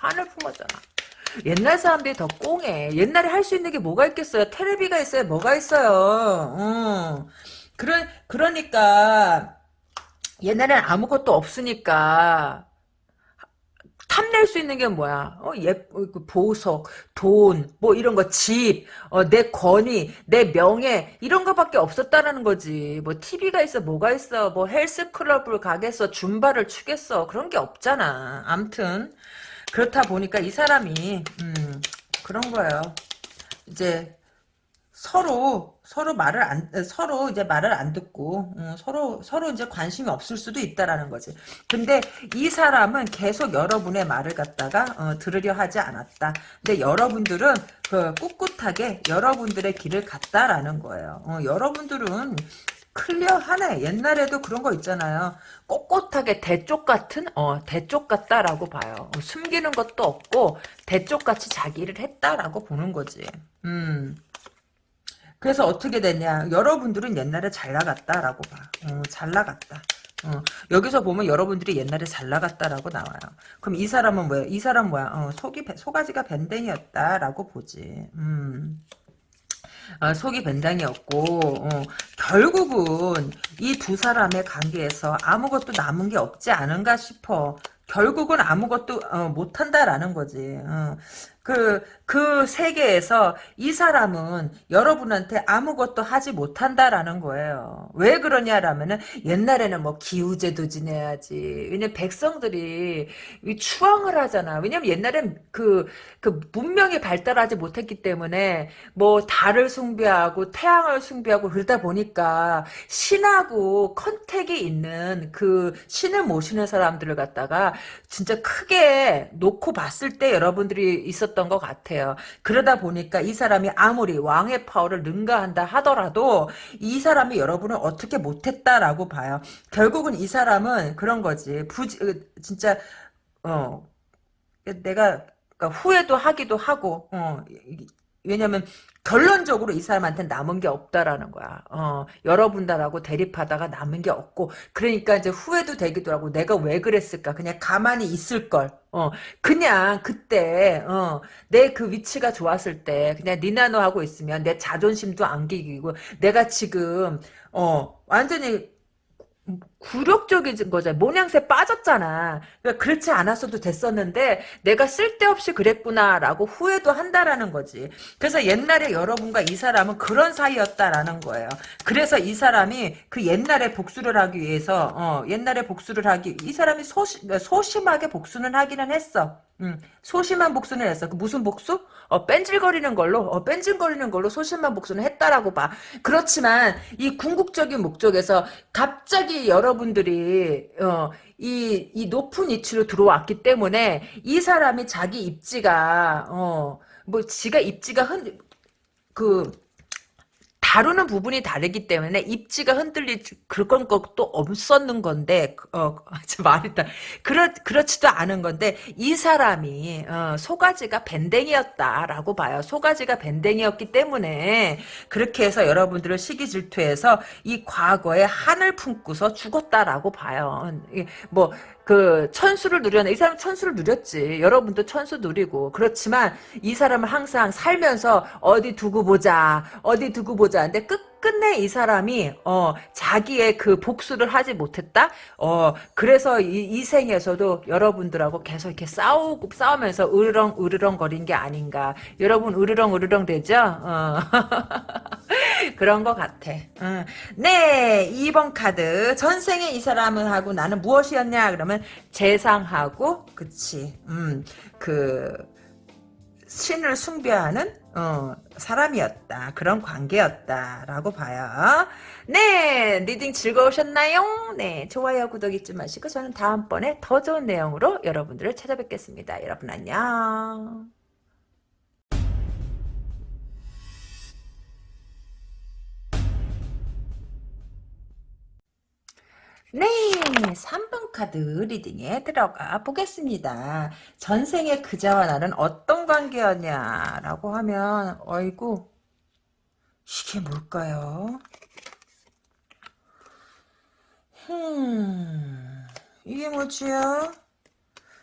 S1: 한을 품었잖아. 옛날 사람들이 더 꽁해. 옛날에 할 수 있는 게 뭐가 있겠어요? 테레비가 있어요. 뭐가 있어요? 음. 그러, 그러니까 옛날엔 아무것도 없으니까 탐낼 수 있는 게 뭐야? 어, 예, 어, 그 보석, 돈, 뭐 이런 거, 집, 어, 내 권위, 내 명예 이런 거밖에 없었다라는 거지. 뭐 TV가 있어, 뭐가 있어, 뭐 헬스클럽을 가겠어, 줌바를 추겠어 그런 게 없잖아. 암튼 그렇다 보니까 이 사람이 음, 그런 거예요. 이제 서로 서로 말을 안 서로 이제 말을 안 듣고 음, 서로 서로 이제 관심이 없을 수도 있다라는 거지. 근데 이 사람은 계속 여러분의 말을 갖다가 어, 들으려 하지 않았다. 근데 여러분들은 그 꿋꿋하게 여러분들의 길을 갔다라는 거예요. 어, 여러분들은 클리어하네. 옛날에도 그런 거 있잖아요. 꼿꼿하게 대쪽 같은 어 대쪽 같다라고 봐요. 어, 숨기는 것도 없고 대쪽 같이 자기 일을 했다라고 보는 거지. 음. 그래서 어떻게 됐냐. 여러분들은 옛날에 잘 나갔다라고 봐. 어, 잘 나갔다. 어, 여기서 보면 여러분들이 옛날에 잘 나갔다라고 나와요. 그럼 이 사람은 뭐야? 이 사람 뭐야? 어, 속이 소가지가 밴댕이었다라고 보지. 음. 어, 속이 밴댕이었고 어, 결국은 이 두 사람의 관계에서 아무것도 남은 게 없지 않은가 싶어. 결국은 아무것도 어, 못한다라는 거지. 어. 그, 그 세계에서 이 사람은 여러분한테 아무것도 하지 못한다라는 거예요. 왜 그러냐라면은 옛날에는 뭐 기우제도 지내야지. 왜냐면 백성들이 추앙을 하잖아. 왜냐면 옛날엔 그, 그 문명이 발달하지 못했기 때문에 뭐 달을 숭배하고 태양을 숭배하고 그러다 보니까 신하고 컨택이 있는 그 신을 모시는 사람들을 갖다가 진짜 크게 놓고 봤을 때 여러분들이 있었 던 것 같아요. 그러다 보니까 이 사람이 아무리 왕의 파워를 능가한다 하더라도 이 사람이 여러분을 어떻게 못했다라고 봐요. 결국은 이 사람은 그런 거지. 부지, 진짜, 어, 내가, 그러니까 후회도 하기도 하고, 어, 왜냐면 결론적으로 이 사람한테 남은 게 없다라는 거야. 어, 여러분들하고 대립하다가 남은 게 없고 그러니까 이제 후회도 되기도 하고 내가 왜 그랬을까? 그냥 가만히 있을 걸. 어, 그냥 그때 어, 내 그 위치가 좋았을 때 그냥 니나노 하고 있으면 내 자존심도 안 기기고 내가 지금 어, 완전히 굴욕적인 거잖아. 모양새 빠졌잖아. 그러니까 그렇지 않았어도 됐었는데 내가 쓸데없이 그랬구나라고 후회도 한다라는 거지. 그래서 옛날에 여러분과 이 사람은 그런 사이였다라는 거예요. 그래서 이 사람이 그 옛날에 복수를 하기 위해서 어, 옛날에 복수를 하기 이 사람이 소심, 소심하게 복수는 하기는 했어. 음, 소심한 복수는 했어. 그 무슨 복수? 어, 뺀질거리는 걸로, 어, 뺀질거리는 걸로 소심한 복수는 했다라고 봐. 그렇지만, 이 궁극적인 목적에서 갑자기 여러 분들이, 어, 이, 이 높은 위치로 들어왔기 때문에, 이 사람이 자기 입지가, 어, 뭐, 지가 입지가 흔, 그, 다루는 부분이 다르기 때문에 입지가 흔들릴 그런 것도 없었는 건데 어 말이다 그렇 그렇지도 않은 건데 이 사람이 어, 소가지가 밴댕이었다라고 봐요. 소가지가 밴댕이었기 때문에 그렇게 해서 여러분들을 시기 질투해서 이 과거에 한을 품고서 죽었다라고 봐요. 뭐 그 천수를 누렸네. 이 사람 천수를 누렸지. 여러분도 천수 누리고. 그렇지만 이 사람은 항상 살면서 어디 두고 보자. 어디 두고 보자. 근데 끝 끝내 이 사람이 어 자기의 그 복수를 하지 못했다. 어 그래서 이, 이 생에서도 여러분들하고 계속 이렇게 싸우고 싸우면서 으르렁 으르렁 거린 게 아닌가. 여러분 으르렁 으르렁 되죠? 어. 그런 것 같아. 어. 네, 2번 카드. 전생에 이 사람은 하고 나는 무엇이었냐? 그러면 재상하고, 그치. 음, 그, 신을 숭배하는, 어, 사람이었다. 그런 관계였다라고 봐요. 네, reading 즐거우셨나요? 네, 좋아요, 구독 잊지 마시고 저는 다음번에 더 좋은 내용으로 여러분들을 찾아뵙겠습니다. 여러분 안녕. 네, 3번 카드 reading에 들어가 보겠습니다. 전생의 그자와 나는 어떤 관계였냐라고 하면 어이구 이게 뭘까요? 음, 이게 뭐지요?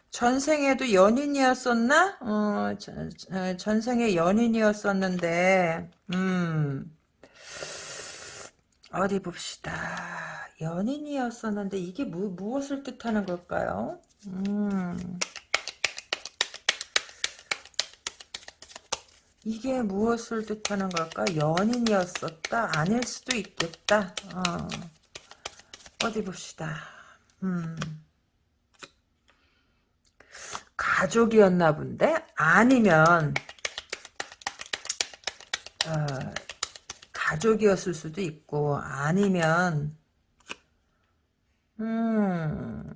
S1: 전생에도 연인이었었나? 어, 전, 전생에 연인이었었는데, 음, 어디 봅시다. 연인이었었는데 이게 무, 무엇을 뜻하는 걸까요? 음. 이게 무엇을 뜻하는 걸까? 연인이었었다? 아닐 수도 있겠다. 어. 어디 봅시다. 음. 가족이었나 본데? 아니면 어, 가족이었을 수도 있고 아니면 음,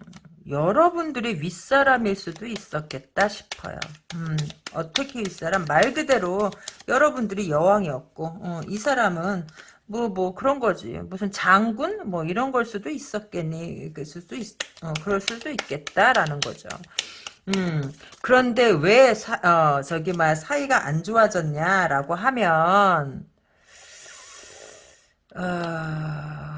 S1: 여러분들이 윗사람일 수도 있었겠다 싶어요. 음, 어떻게 윗사람? 말 그대로 여러분들이 여왕이었고, 어, 이 사람은 뭐, 뭐, 그런 거지. 무슨 장군? 뭐, 이런 걸 수도 있었겠니? 그럴 수도 있, 어, 그럴 수도 있겠다라는 거죠. 음, 그런데 왜, 사, 어, 저기, 막, 사이가 안 좋아졌냐라고 하면, 어,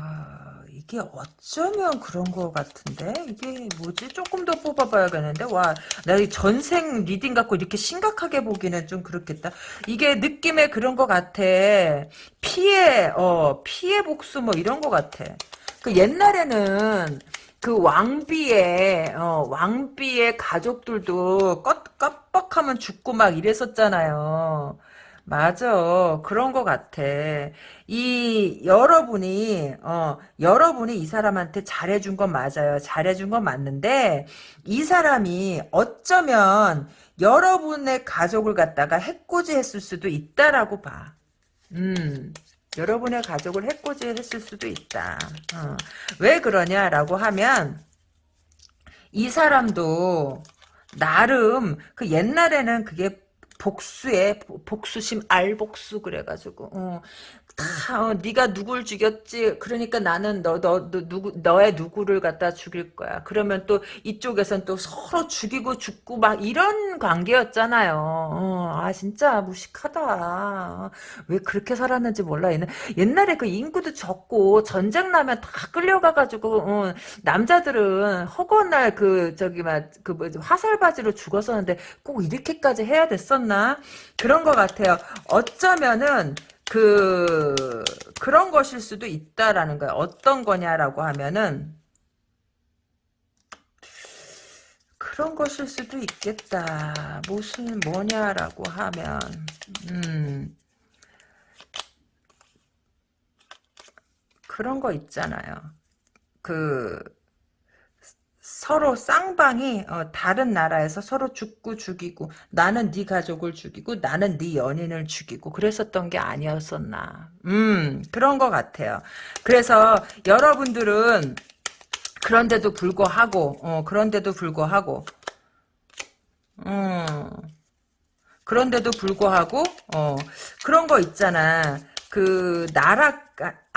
S1: 이게 어쩌면 그런 것 같은데? 이게 뭐지? 조금 더 뽑아봐야겠는데? 와나이 전생 reading 갖고 이렇게 심각하게 보기는 좀 그렇겠다. 이게 느낌에 그런 것 같아. 피해 어 피해 복수 뭐 이런 것 같아. 그 옛날에는 그 왕비의 어, 왕비의 가족들도 껐, 깜빡하면 죽고 막 이랬었잖아요. 맞아. 그런 것 같아. 이, 여러분이, 어, 여러분이 이 사람한테 잘해준 건 맞아요. 잘해준 건 맞는데, 이 사람이 어쩌면 여러분의 가족을 갖다가 해코지 했을 수도 있다라고 봐. 음. 여러분의 가족을 해코지 했을 수도 있다. 어. 왜 그러냐라고 하면, 이 사람도, 나름, 그 옛날에는 그게 복수에 복수심 알복수 그래가지고 어, 다 어, 네가 누굴 죽였지? 그러니까 나는 너 너 너, 누구 너의 누구를 갖다 죽일 거야. 그러면 또 이쪽에선 또 서로 죽이고 죽고 막 이런 관계였잖아요. 어, 아 진짜 무식하다. 왜 그렇게 살았는지 몰라. 옛날, 옛날에 그 인구도 적고 전쟁 나면 다 끌려가 가지고 어, 남자들은 허구한 날그 저기 막그 뭐 화살 바지로 죽었었는데 꼭 이렇게까지 해야 됐었나? 그런 것 같아요. 어쩌면은 그 그런 것일 수도 있다라는 거예요. 어떤 거냐라고 하면은 그런 것일 수도 있겠다. 무슨 뭐냐라고 하면 음 그런 거 있잖아요. 그 서로 쌍방이 어, 다른 나라에서 서로 죽고 죽이고 나는 네 가족을 죽이고 나는 네 연인을 죽이고 그랬었던 게 아니었었나. 음 그런 것 같아요. 그래서 여러분들은 그런데도 불구하고 어, 그런데도 불구하고 음 그런데도 불구하고 어 그런 거 있잖아. 그 나라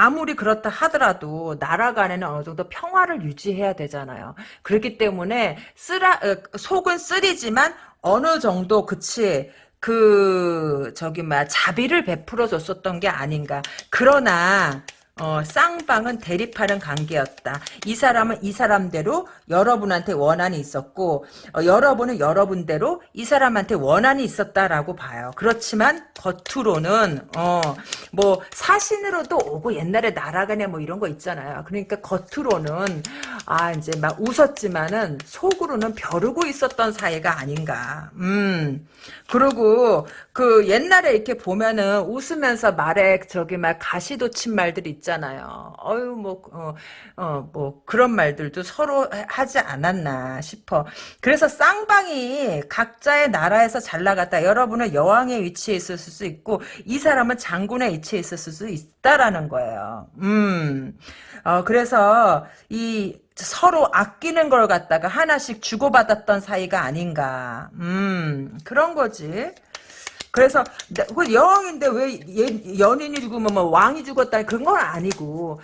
S1: 아무리 그렇다 하더라도 나라 간에는 어느 정도 평화를 유지해야 되잖아요. 그렇기 때문에 쓰라 어, 속은 쓰리지만 어느 정도 그치 그 저기 막 자비를 베풀어 줬었던 게 아닌가. 그러나 어, 쌍방은 대립하는 관계였다. 이 사람은 이 사람대로 여러분한테 원한이 있었고 어, 여러분은 여러분대로 이 사람한테 원한이 있었다라고 봐요. 그렇지만 겉으로는 어, 뭐 사신으로도 오고 옛날에 날아가냐 뭐 이런 거 있잖아요. 그러니까 겉으로는 아 이제 막 웃었지만은 속으로는 벼르고 있었던 사이가 아닌가. 음. 그리고 그 옛날에 이렇게 보면은 웃으면서 말에 저기 막 가시돋친 말들이 있잖아요. 어유 뭐 어, 어, 뭐 그런 말들도 서로 하지 않았나 싶어. 그래서 쌍방이 각자의 나라에서 잘 나갔다. 여러분은 여왕의 위치에 있었을 수 있고 이 사람은 장군의 위치에 있었을 수 있다라는 거예요. 음. 어, 그래서 이 서로 아끼는 걸 갖다가 하나씩 주고받았던 사이가 아닌가. 음, 그런 거지. 그래서 그 여왕인데 왜 연인이 죽으면 뭐 왕이 죽었다 그런 건 아니고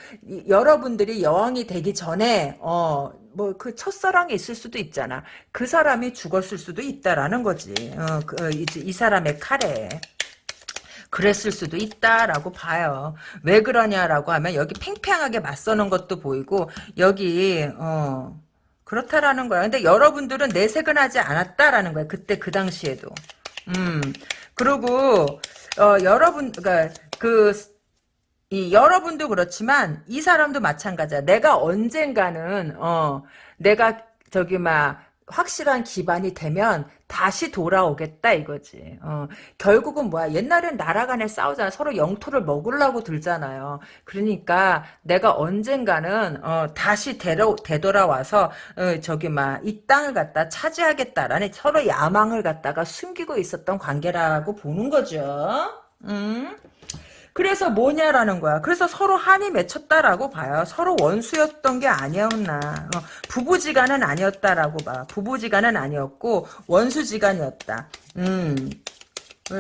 S1: 여러분들이 여왕이 되기 전에 어 뭐 그 첫사랑이 있을 수도 있잖아 그 사람이 죽었을 수도 있다라는 거지 어, 그, 이, 이 사람의 칼에 그랬을 수도 있다라고 봐요. 왜 그러냐라고 하면 여기 팽팽하게 맞서는 것도 보이고 여기 어 그렇다라는 거야. 근데 여러분들은 내색은 하지 않았다라는 거야. 그때 그 당시에도. 음 그리고 어 여러분 그러니까 그 이 여러분도 그렇지만 이 사람도 마찬가지야. 내가 언젠가는 어 내가 저기 막 확실한 기반이 되면 다시 돌아오겠다 이거지. 어, 결국은 뭐야? 옛날엔 나라 간에 싸우잖아. 서로 영토를 먹으려고 들잖아요. 그러니까 내가 언젠가는 어, 다시 되러, 되돌아와서 어, 저기 막 이 땅을 갖다 차지하겠다라는 서로 야망을 갖다가 숨기고 있었던 관계라고 보는 거죠. 음? 그래서 뭐냐라는 거야. 그래서 서로 한이 맺혔다라고 봐요. 서로 원수였던 게 아니었나. 어, 부부지간은 아니었다라고 봐. 부부지간은 아니었고 원수지간이었다. 음.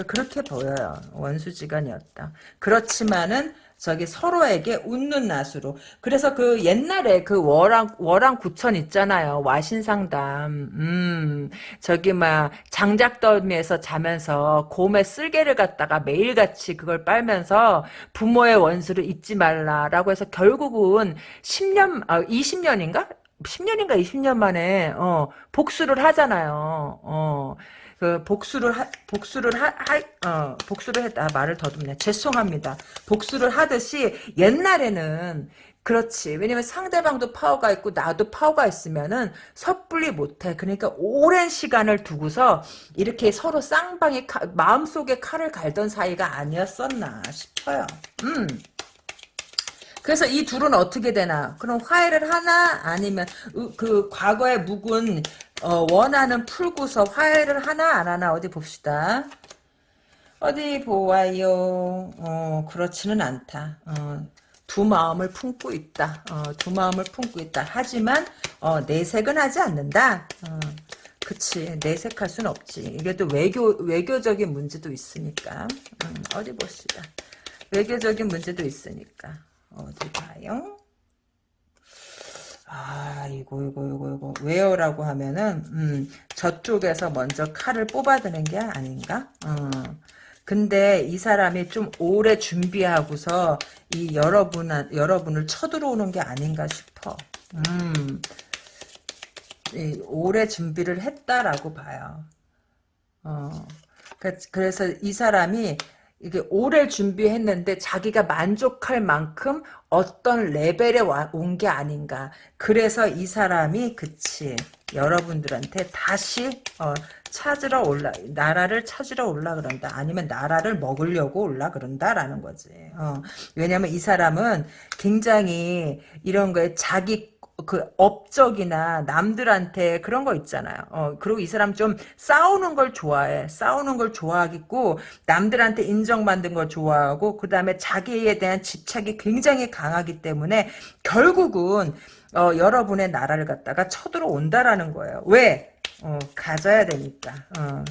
S1: 그렇게 보여요. 원수지간이었다. 그렇지만은 저기 서로에게 웃는 낯으로. 그래서 그 옛날에 그 월왕, 월왕 구천 있잖아요. 와신상담. 음, 저기 막 장작더미에서 자면서 곰의 쓸개를 갖다가 매일같이 그걸 빨면서 부모의 원수를 잊지 말라라고 해서 결국은 10년, 아, 20년인가? 10년인가 20년 만에, 어, 복수를 하잖아요. 어. 그 복수를 하, 복수를 하, 하 어, 복수를 했다 아, 말을 더듬네. 죄송합니다. 복수를 하듯이 옛날에는 그렇지. 왜냐면 상대방도 파워가 있고 나도 파워가 있으면은 섣불리 못해. 그러니까 오랜 시간을 두고서 이렇게 서로 쌍방의 칼, 마음속에 칼을 갈던 사이가 아니었었나 싶어요. 음. 그래서 이 둘은 어떻게 되나? 그럼 화해를 하나? 아니면 그 과거의 묵은 어, 원하는 풀고서 화해를 하나 안 하나 어디 봅시다. 어디 보아요. 어, 그렇지는 않다. 어, 두 마음을 품고 있다. 어, 두 마음을 품고 있다. 하지만 어, 내색은 하지 않는다. 어, 그치 내색할 순 없지. 이게 또 외교 외교적인 문제도 있으니까. 음, 어디 봅시다. 외교적인 문제도 있으니까. 어디 봐요? 아, 이거, 이거, 이거, 이거. 왜요라고 하면은, 음, 저쪽에서 먼저 칼을 뽑아드는 게 아닌가? 어. 근데 이 사람이 좀 오래 준비하고서 이 여러분, 여러분을 쳐들어오는 게 아닌가 싶어. 음, 오래 준비를 했다라고 봐요. 어. 그, 그래서 이 사람이 이게 오래 준비했는데 자기가 만족할 만큼 어떤 레벨에 온 게 아닌가. 그래서 이 사람이 그치 여러분들한테 다시 어, 찾으러 올라 나라를 찾으러 올라 그런다. 아니면 나라를 먹으려고 올라 그런다라는 거지. 어, 왜냐면 이 사람은 굉장히 이런 거에 자기 그 업적이나 남들한테 그런 거 있잖아요. 어, 그리고 이 사람 좀 싸우는 걸 좋아해. 싸우는 걸 좋아하겠고 남들한테 인정받는 걸 좋아하고 그 다음에 자기에 대한 집착이 굉장히 강하기 때문에 결국은 어, 여러분의 나라를 갖다가 쳐들어온다라는 거예요. 왜? 어, 가져야 되니까. 어.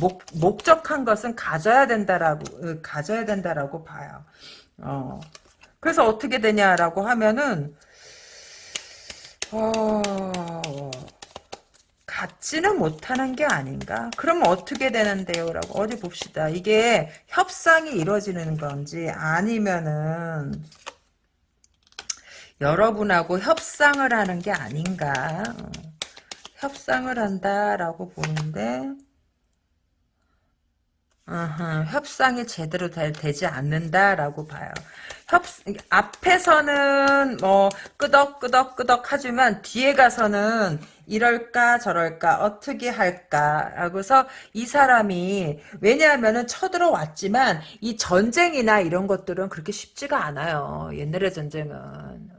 S1: 목, 목적한 것은 가져야 된다라고 어, 가져야 된다라고 봐요. 어. 그래서 어떻게 되냐라고 하면은 어... 갖지는 못하는 게 아닌가? 그러면 어떻게 되는데요? 라고 어디 봅시다. 이게 협상이 이루어지는 건지 아니면은 여러분하고 협상을 하는 게 아닌가. 어, 협상을 한다라고 보는데 어허, 협상이 제대로 되, 지 않는다라고 봐요. 협 앞에서는 뭐 끄덕끄덕끄덕 하지만 뒤에 가서는 이럴까 저럴까 어떻게 할까 하고서 이 사람이 왜냐하면은 쳐들어왔지만 이 전쟁이나 이런 것들은 그렇게 쉽지가 않아요. 옛날의 전쟁은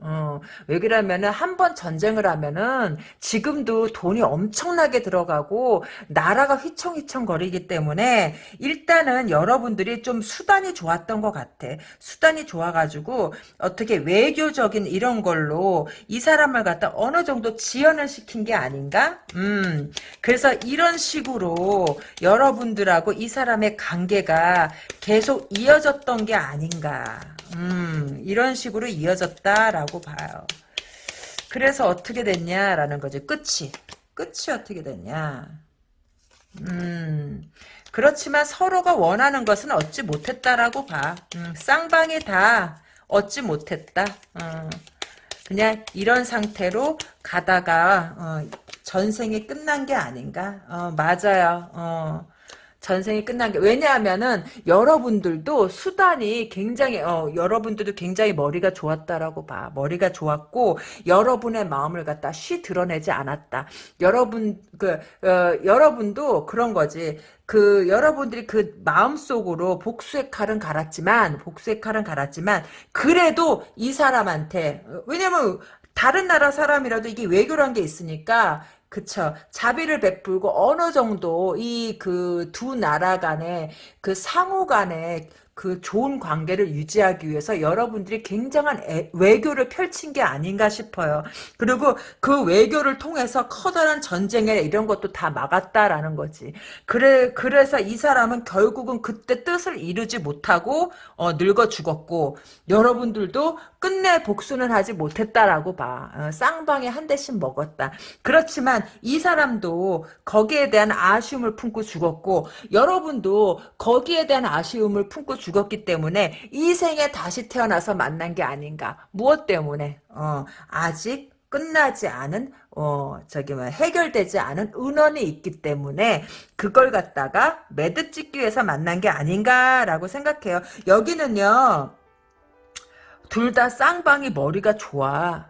S1: 어, 왜 그러면은 한 번 전쟁을 하면은 지금도 돈이 엄청나게 들어가고 나라가 휘청휘청 거리기 때문에 일단은 여러분들이 좀 수단이 좋았던 것 같아. 수단이 좋아 가지고 어떻게 외교적인 이런 걸로 이 사람을 갖다 어느 정도 지연을 시킨 게 아닌가? 음, 그래서 이런 식으로 여러분들하고 이 사람의 관계가 계속 이어졌던 게 아닌가. 음, 이런 식으로 이어졌다라고 봐요. 그래서 어떻게 됐냐라는 거지. 끝이. 끝이 어떻게 됐냐. 음, 그렇지만 서로가 원하는 것은 얻지 못했다라고 봐. 음, 쌍방이 다 얻지 못했다. 어. 그냥 이런 상태로 가다가 어, 전생이 끝난 게 아닌가? 어, 맞아요. 어. 전생이 끝난 게 왜냐하면은 여러분들도 수단이 굉장히 어 여러분들도 굉장히 머리가 좋았다라고 봐 머리가 좋았고 여러분의 마음을 갖다 쉬 드러내지 않았다 여러분 그 어, 여러분도 그런 거지 그 여러분들이 그 마음속으로 복수의 칼은 갈았지만 복수의 칼은 갈았지만 그래도 이 사람한테 왜냐면 다른 나라 사람이라도 이게 외교란 게 있으니까 그쵸. 자비를 베풀고 어느 정도 이 그 두 나라 간의 그 상호 간의 그 좋은 관계를 유지하기 위해서 여러분들이 굉장한 애, 외교를 펼친 게 아닌가 싶어요. 그리고 그 외교를 통해서 커다란 전쟁에 이런 것도 다 막았다라는 거지. 그래 그래서 이 사람은 결국은 그때 뜻을 이루지 못하고 어, 늙어 죽었고 여러분들도 끝내 복수는 하지 못했다라고 봐. 어, 쌍방에 한 대씩 먹었다. 그렇지만 이 사람도 거기에 대한 아쉬움을 품고 죽었고 여러분도 거기에 대한 아쉬움을 품고 죽었기 때문에 이 생에 다시 태어나서 만난 게 아닌가. 무엇 때문에? 어, 아직 끝나지 않은 어 저기 뭐 해결되지 않은 은원이 있기 때문에 그걸 갖다가 매듭 짓기 위해서 만난 게 아닌가라고 생각해요. 여기는요. 둘 다 쌍방이 머리가 좋아.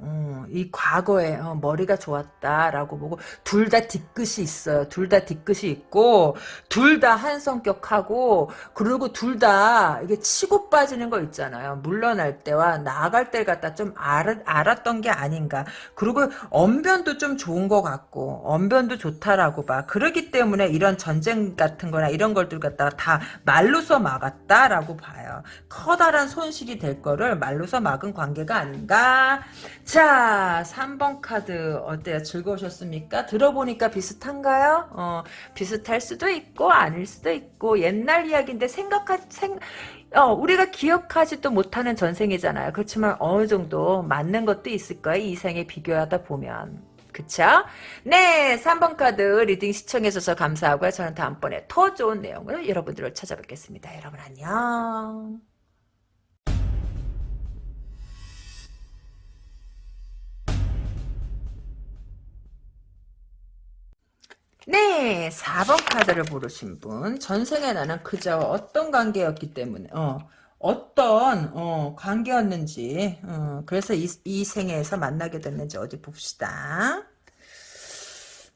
S1: 어, 이 과거에 어, 머리가 좋았다라고 보고 둘 다 뒤끝이 있어요. 둘 다 뒤끝이 있고 둘 다 한 성격하고 그리고 둘 다 이게 치고 빠지는 거 있잖아요. 물러날 때와 나아갈 때를 갖다 좀 알, 알았던 게 아닌가. 그리고 언변도 좀 좋은 것 같고 언변도 좋다라고 봐. 그러기 때문에 이런 전쟁 같은 거나 이런 걸들 갖다가 다 말로서 막았다라고 봐요. 커다란 손실이 될 거를 말로서 막은 관계가 아닌가. 자, 3번 카드 어때요? 즐거우셨습니까? 들어보니까 비슷한가요? 어, 비슷할 수도 있고 아닐 수도 있고 옛날 이야기인데 생각하 생 어, 우리가 기억하지도 못하는 전생이잖아요. 그렇지만 어느 정도 맞는 것도 있을 거예요. 이 생에 비교하다 보면. 그쵸? 네, 3번 카드 reading 시청해주셔서 감사하고요. 저는 다음번에 더 좋은 내용으로 여러분들을 찾아뵙겠습니다. 여러분 안녕. 네, 4번 카드를 고르신 분. 전생에 나는 그자와 어떤 관계였기 때문에, 어, 어떤, 어, 관계였는지, 어, 그래서 이, 이 생에서 만나게 됐는지 어디 봅시다.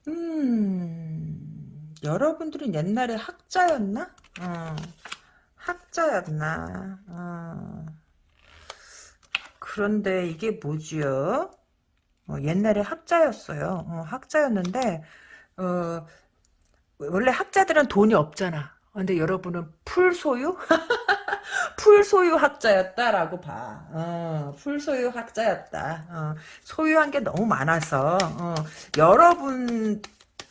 S1: 음, 여러분들은 옛날에 학자였나? 어, 학자였나? 어, 그런데 이게 뭐지요? 어, 옛날에 학자였어요. 어, 학자였는데, 어, 원래 학자들은 돈이 없잖아. 근데 여러분은 풀소유? 풀소유 학자였다라고 봐. 어, 풀소유 학자였다. 어, 소유한 게 너무 많아서 어, 여러분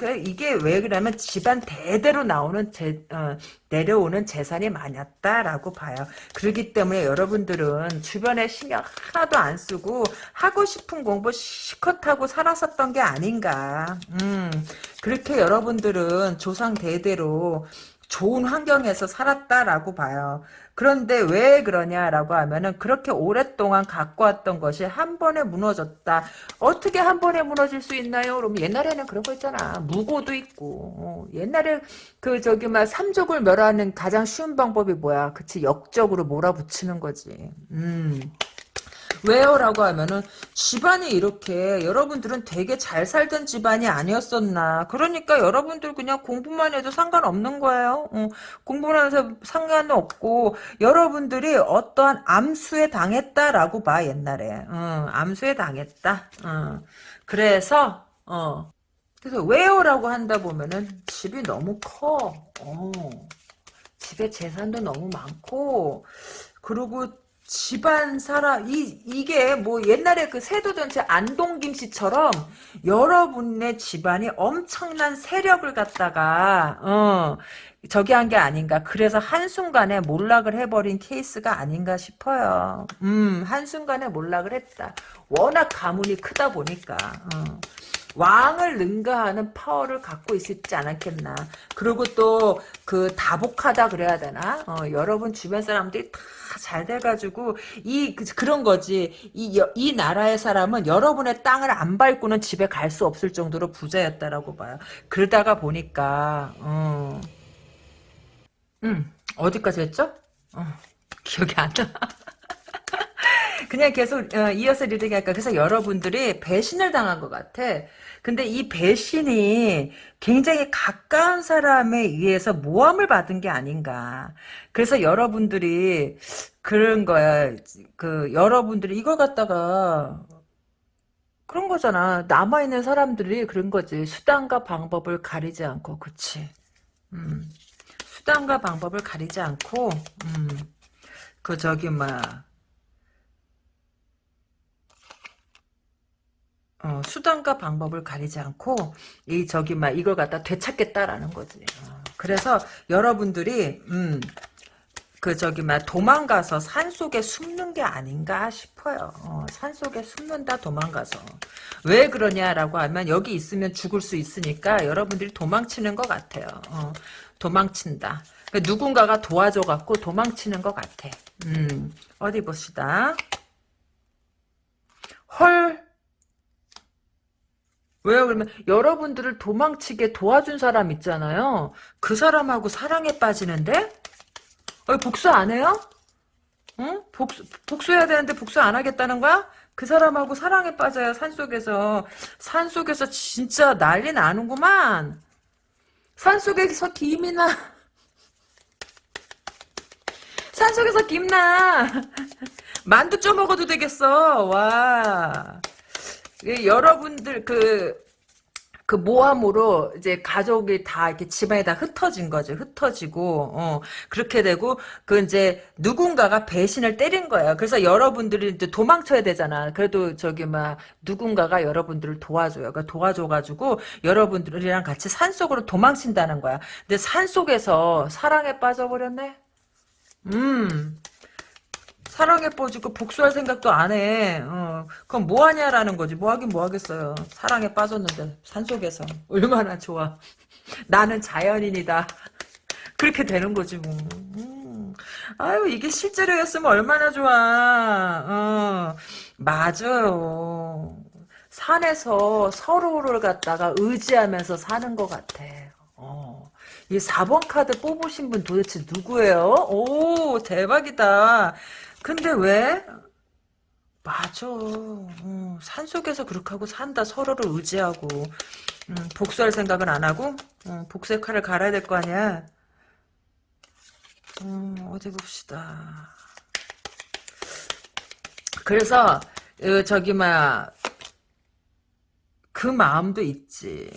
S1: 그 이게 왜 그러면 집안 대대로 나오는 재, 어, 내려오는 재산이 많았다라고 봐요. 그렇기 때문에 여러분들은 주변에 신경 하나도 안 쓰고 하고 싶은 공부 시컷 하고 살았었던 게 아닌가. 음, 그렇게 여러분들은 조상 대대로 좋은 환경에서 살았다라고 봐요. 그런데 왜 그러냐라고 하면은 그렇게 오랫동안 갖고 왔던 것이 한 번에 무너졌다. 어떻게 한 번에 무너질 수 있나요? 그럼 옛날에는 그런 거 있잖아. 무고도 있고. 어, 옛날에 그 저기 막 삼족을 멸하는 가장 쉬운 방법이 뭐야? 그치 역적으로 몰아붙이는 거지. 음. 왜요? 라고 하면은 집안이 이렇게 여러분들은 되게 잘 살던 집안이 아니었었나 그러니까 여러분들 그냥 공부만 해도 상관없는 거예요 어, 공부만 해서 상관없고 여러분들이 어떠한 암수에 당했다라고 봐 옛날에 어, 암수에 당했다 어. 그래서 어. 그래서 왜요? 라고 한다 보면은 집이 너무 커 어. 집에 재산도 너무 많고 그리고 집안 사람 이 이게 뭐 옛날에 그 세도 전체 안동 김 씨처럼 여러분의 집안이 엄청난 세력을 갖다가 어 저기 한 게 아닌가 그래서 한순간에 몰락을 해버린 케이스가 아닌가 싶어요 음 한순간에 몰락을 했다 워낙 가문이 크다 보니까 어. 왕을 능가하는 파워를 갖고 있지 않았겠나. 그리고 또 그 다복하다 그래야 되나? 어, 여러분 주변 사람들이 다 잘 돼가지고 이 그, 런 거지. 이, 이 나라의 사람은 여러분의 땅을 안 밟고는 집에 갈 수 없을 정도로 부자였다라고 봐요. 그러다가 보니까 어, 음 어디까지 했죠? 어, 기억이 안 나. 그냥 계속 어, 이어서 reading 할까. 그래서 여러분들이 배신을 당한 것 같아. 근데 이 배신이 굉장히 가까운 사람에 의해서 모함을 받은 게 아닌가. 그래서 여러분들이 그런 거야. 그 여러분들이 이걸 갖다가 그런 거잖아. 남아있는 사람들이 그런 거지. 수단과 방법을 가리지 않고, 그치. 음. 수단과 방법을 가리지 않고, 음. 그, 저기, 막, 어, 수단과 방법을 가리지 않고 이 저기 막 이걸 갖다 되찾겠다라는 거지. 어, 그래서 여러분들이 음, 그 저기 막 도망가서 산 속에 숨는 게 아닌가 싶어요. 어, 산 속에 숨는다 도망가서 왜 그러냐라고 하면 여기 있으면 죽을 수 있으니까 여러분들이 도망치는 것 같아요. 어, 도망친다. 그러니까 누군가가 도와줘 갖고 도망치는 것 같아. 음, 어디 봅시다. 헐 왜요? 그러면 여러분들을 도망치게 도와준 사람 있잖아요. 그 사람하고 사랑에 빠지는데? 어, 복수 안 해요? 응? 복수, 복수해야 되는데 복수 안 하겠다는 거야? 그 사람하고 사랑에 빠져요, 산속에서. 산속에서 진짜 난리 나는구만. 산속에서 김이 나. 산속에서 김나. 만두 쪄 먹어도 되겠어. 와. 여러분들 그, 그 모함으로 이제 가족이 다 이렇게 집안에 다 흩어진 거죠. 흩어지고, 어, 그렇게 되고, 그 이제 누군가가 배신을 때린 거예요. 그래서 여러분들이 이제 도망쳐야 되잖아. 그래도 저기 막 누군가가 여러분들을 도와줘요. 그러니까 도와줘가지고 여러분들이랑 같이 산 속으로 도망친다는 거야. 근데 산 속에서 사랑에 빠져버렸네? 음. 사랑에 빠지고 복수할 생각도 안 해. 어, 그럼 뭐 하냐라는 거지. 뭐 하긴 뭐 하겠어요. 사랑에 빠졌는데 산속에서 얼마나 좋아. 나는 자연인이다. 그렇게 되는 거지 뭐. 음. 아유 이게 실제로였으면 얼마나 좋아. 어, 맞아요. 산에서 서로를 갖다가 의지하면서 사는 것 같아. 어. 이 4번 카드 뽑으신 분 도대체 누구예요? 오 대박이다. 근데 왜? 맞아. 어, 산속에서 그렇게 하고 산다. 서로를 의지하고. 음, 복수할 생각은 안 하고 어, 복수의 칼을 갈아야 될 거 아니야. 음, 어디 봅시다. 그래서 어, 저기 막그 마음도 있지.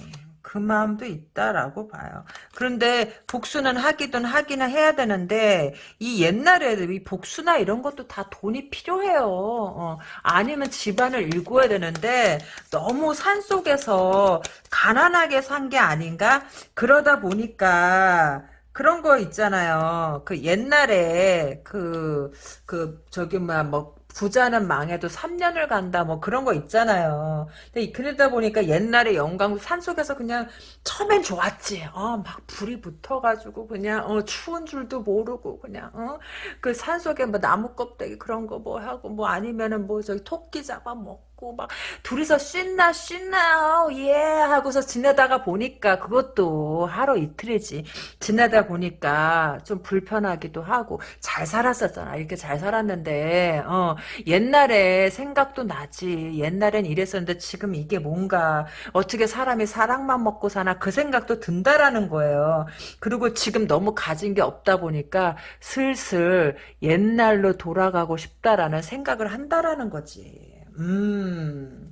S1: 그 마음도 있다라고 봐요. 그런데 복수는 하기든 하기는 해야 되는데 이 옛날에 이 복수나 이런 것도 다 돈이 필요해요. 어, 아니면 집안을 일구어야 되는데 너무 산속에서 가난하게 산 게 아닌가? 그러다 보니까 그런 거 있잖아요. 그 옛날에 그, 그, 저기, 뭐, 뭐, 부자는 망해도 3년을 간다 뭐 그런 거 있잖아요. 근데 그러다 보니까 옛날에 영광 산속에서 그냥 처음엔 좋았지. 어, 막 불이 붙어가지고 그냥 어, 추운 줄도 모르고 그냥 어? 그 산속에 뭐 나무 껍데기 그런 거 뭐 하고 뭐 아니면은 뭐 저기 토끼 잡아 먹고 막 둘이서 쉰나 쉰나 예 하고서 지내다가 보니까 그것도 하루 이틀이지. 지내다 보니까 좀 불편하기도 하고 잘 살았었잖아. 이렇게 잘 살았는데 어 옛날에 생각도 나지. 옛날엔 이랬었는데 지금 이게 뭔가 어떻게 사람이 사랑만 먹고 사나 그 생각도 든다라는 거예요. 그리고 지금 너무 가진 게 없다 보니까 슬슬 옛날로 돌아가고 싶다라는 생각을 한다라는 거지. 음.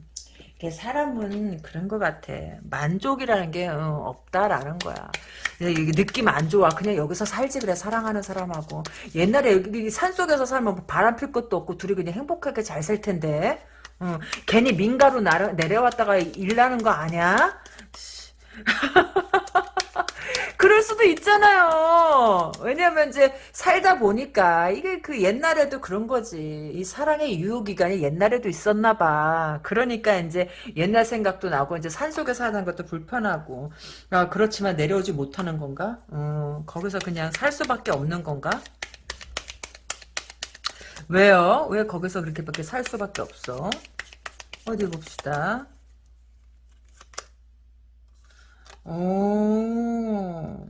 S1: 사람은 그런 것 같아. 만족이라는 게 어, 없다라는 거야. 느낌 안 좋아. 그냥 여기서 살지 그래. 사랑하는 사람하고. 옛날에 여기 산속에서 살면 뭐 바람 필 것도 없고 둘이 그냥 행복하게 잘 살 텐데. 어, 괜히 민가로 나려, 내려왔다가 일나는 거 아니야? 그럴 수도 있잖아요. 왜냐면 이제 살다 보니까 이게 그 옛날에도 그런 거지. 이 사랑의 유효기간이 옛날에도 있었나 봐. 그러니까 이제 옛날 생각도 나고 이제 산속에 사는 것도 불편하고. 아, 그렇지만 내려오지 못하는 건가? 어, 거기서 그냥 살 수밖에 없는 건가? 왜요? 왜 거기서 그렇게밖에 살 수밖에 없어? 어디 봅시다. 어,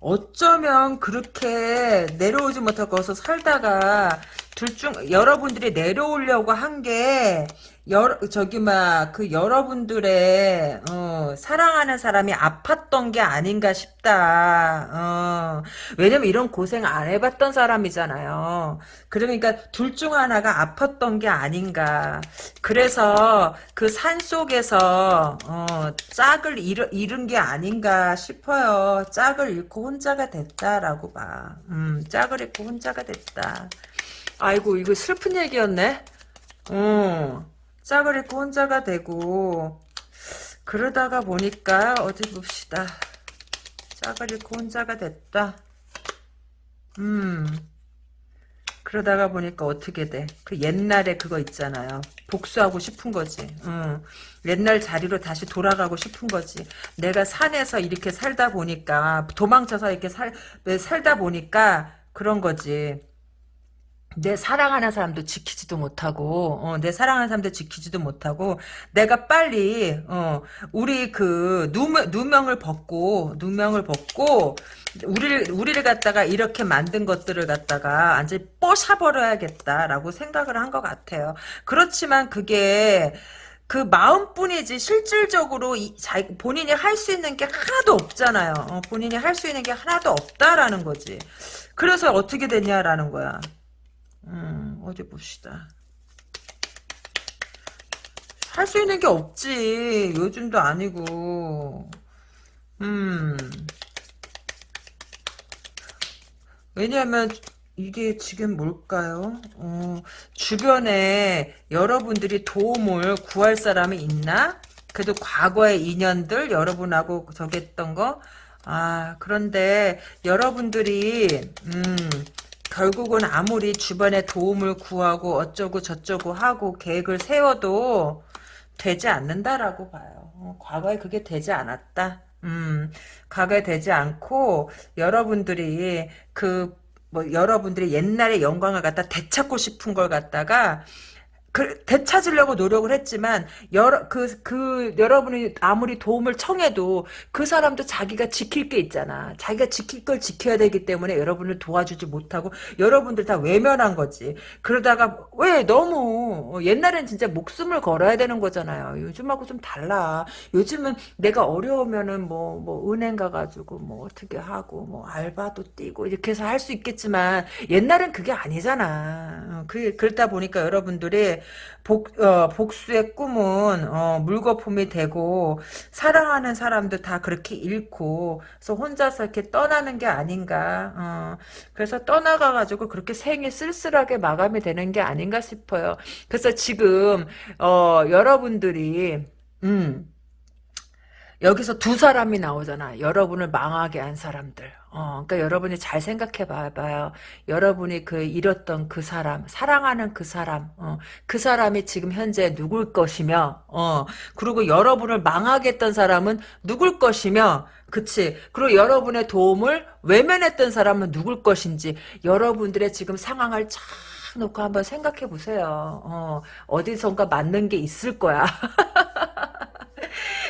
S1: 어쩌면 그렇게 내려오지 못하고 거기서 살다가 둘 중 여러분들이 내려오려고 한 게 여러 저기 막 그 여러분들의 어, 사랑하는 사람이 아팠던 게 아닌가 싶다. 어, 왜냐면 이런 고생 안 해봤던 사람이잖아요. 그러니까 둘 중 하나가 아팠던 게 아닌가. 그래서 그 산 속에서 어, 짝을 잃, 잃은 게 아닌가 싶어요. 짝을 잃고 혼자가 됐다라고 봐. 음, 짝을 잃고 혼자가 됐다. 아이고 이거 슬픈 얘기였네. 어, 짝을 잃고 혼자가 되고 그러다가 보니까 어디 봅시다. 짝을 잃고 혼자가 됐다. 음. 그러다가 보니까 어떻게 돼? 그 옛날에 그거 있잖아요. 복수하고 싶은 거지. 응. 옛날 자리로 다시 돌아가고 싶은 거지. 내가 산에서 이렇게 살다 보니까 도망쳐서 이렇게 살 살다 보니까 그런 거지. 내 사랑하는 사람도 지키지도 못하고 어, 내 사랑하는 사람도 지키지도 못하고 내가 빨리 어, 우리 그 누명, 누명을 벗고 누명을 벗고 우리를 우리를 갖다가 이렇게 만든 것들을 갖다가 완전히 뽀샤버려야겠다라고 생각을 한 것 같아요. 그렇지만 그게 그 마음뿐이지 실질적으로 이, 자, 본인이 할 수 있는 게 하나도 없잖아요. 어, 본인이 할 수 있는 게 하나도 없다라는 거지. 그래서 어떻게 됐냐라는 거야. 음, 어디 봅시다. 할 수 있는 게 없지. 요즘도 아니고. 음. 왜냐하면 이게 지금 뭘까요? 어, 주변에 여러분들이 도움을 구할 사람이 있나? 그래도 과거의 인연들 여러분하고 저기 했던 거? 아, 그런데 여러분들이 음, 결국은 아무리 주변에 도움을 구하고 어쩌고 저쩌고 하고 계획을 세워도 되지 않는다라고 봐요. 어, 과거에 그게 되지 않았다. 음, 과거에 되지 않고 여러분들이 그 뭐 여러분들이 옛날의 영광을 갖다 되찾고 싶은 걸 갖다가 그, 되찾으려고 노력을 했지만 여러 그 그 여러분이 아무리 도움을 청해도 그 사람도 자기가 지킬 게 있잖아. 자기가 지킬 걸 지켜야 되기 때문에 여러분을 도와주지 못하고 여러분들 다 외면한 거지. 그러다가 왜 너무 옛날엔 진짜 목숨을 걸어야 되는 거잖아요. 요즘하고 좀 달라. 요즘은 내가 어려우면은 뭐뭐 뭐 은행 가가지고 뭐 어떻게 하고 뭐 알바도 뛰고 이렇게 해서 할 수 있겠지만 옛날엔 그게 아니잖아. 그 그러다 보니까 여러분들이 복, 어, 복수의 꿈은 어, 물거품이 되고 사랑하는 사람도 다 그렇게 잃고 그래서 혼자서 이렇게 떠나는 게 아닌가 어, 그래서 떠나가가지고 그렇게 생이 쓸쓸하게 마감이 되는 게 아닌가 싶어요 그래서 지금 어, 여러분들이 음 여기서 두 사람이 나오잖아. 여러분을 망하게 한 사람들. 어, 그러니까 여러분이 잘 생각해 봐봐요. 여러분이 그 잃었던 그 사람, 사랑하는 그 사람, 어, 그 사람이 지금 현재 누굴 것이며, 어, 그리고 여러분을 망하게 했던 사람은 누굴 것이며, 그치. 그리고 여러분의 도움을 외면했던 사람은 누굴 것인지, 여러분들의 지금 상황을 쫙 놓고 한번 생각해 보세요. 어, 어디선가 맞는 게 있을 거야.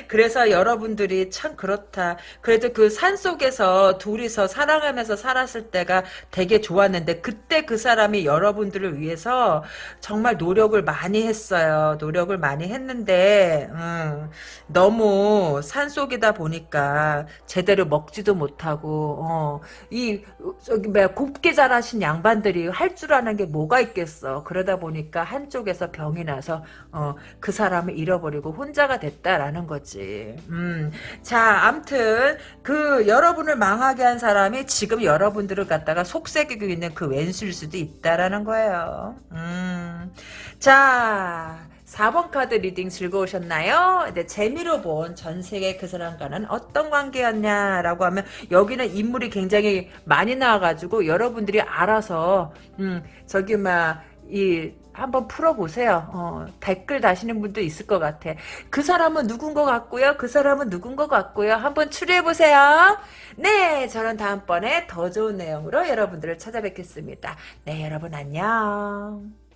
S1: 그래서 여러분들이 참 그렇다. 그래도 그 산속에서 둘이서 사랑하면서 살았을 때가 되게 좋았는데 그때 그 사람이 여러분들을 위해서 정말 노력을 많이 했어요. 노력을 많이 했는데 음, 너무 산속이다 보니까 제대로 먹지도 못하고 어, 이 저기 뭐야 곱게 자라신 양반들이 할 줄 아는 게 뭐가 있겠어. 그러다 보니까 한쪽에서 병이 나서 어, 그 사람을 잃어버리고 혼자가 됐다라는 거지. 음, 자, 암튼 그 여러분을 망하게 한 사람이 지금 여러분들을 갖다가 속삭이고 있는 그 왼수일 수도 있다라는 거예요. 음, 자. 4번 카드 reading 즐거우셨나요? 네, 재미로 본 전생의 그 사람과는 어떤 관계였냐라고 하면 여기는 인물이 굉장히 많이 나와가지고 여러분들이 알아서 음 저기 막이 한번 풀어보세요. 어, 댓글 다시는 분도 있을 것 같아. 그 사람은 누군 것 같고요. 그 사람은 누군 것 같고요. 한번 추리해보세요. 네, 저는 다음번에 더 좋은 내용으로 여러분들을 찾아뵙겠습니다. 네, 여러분 안녕.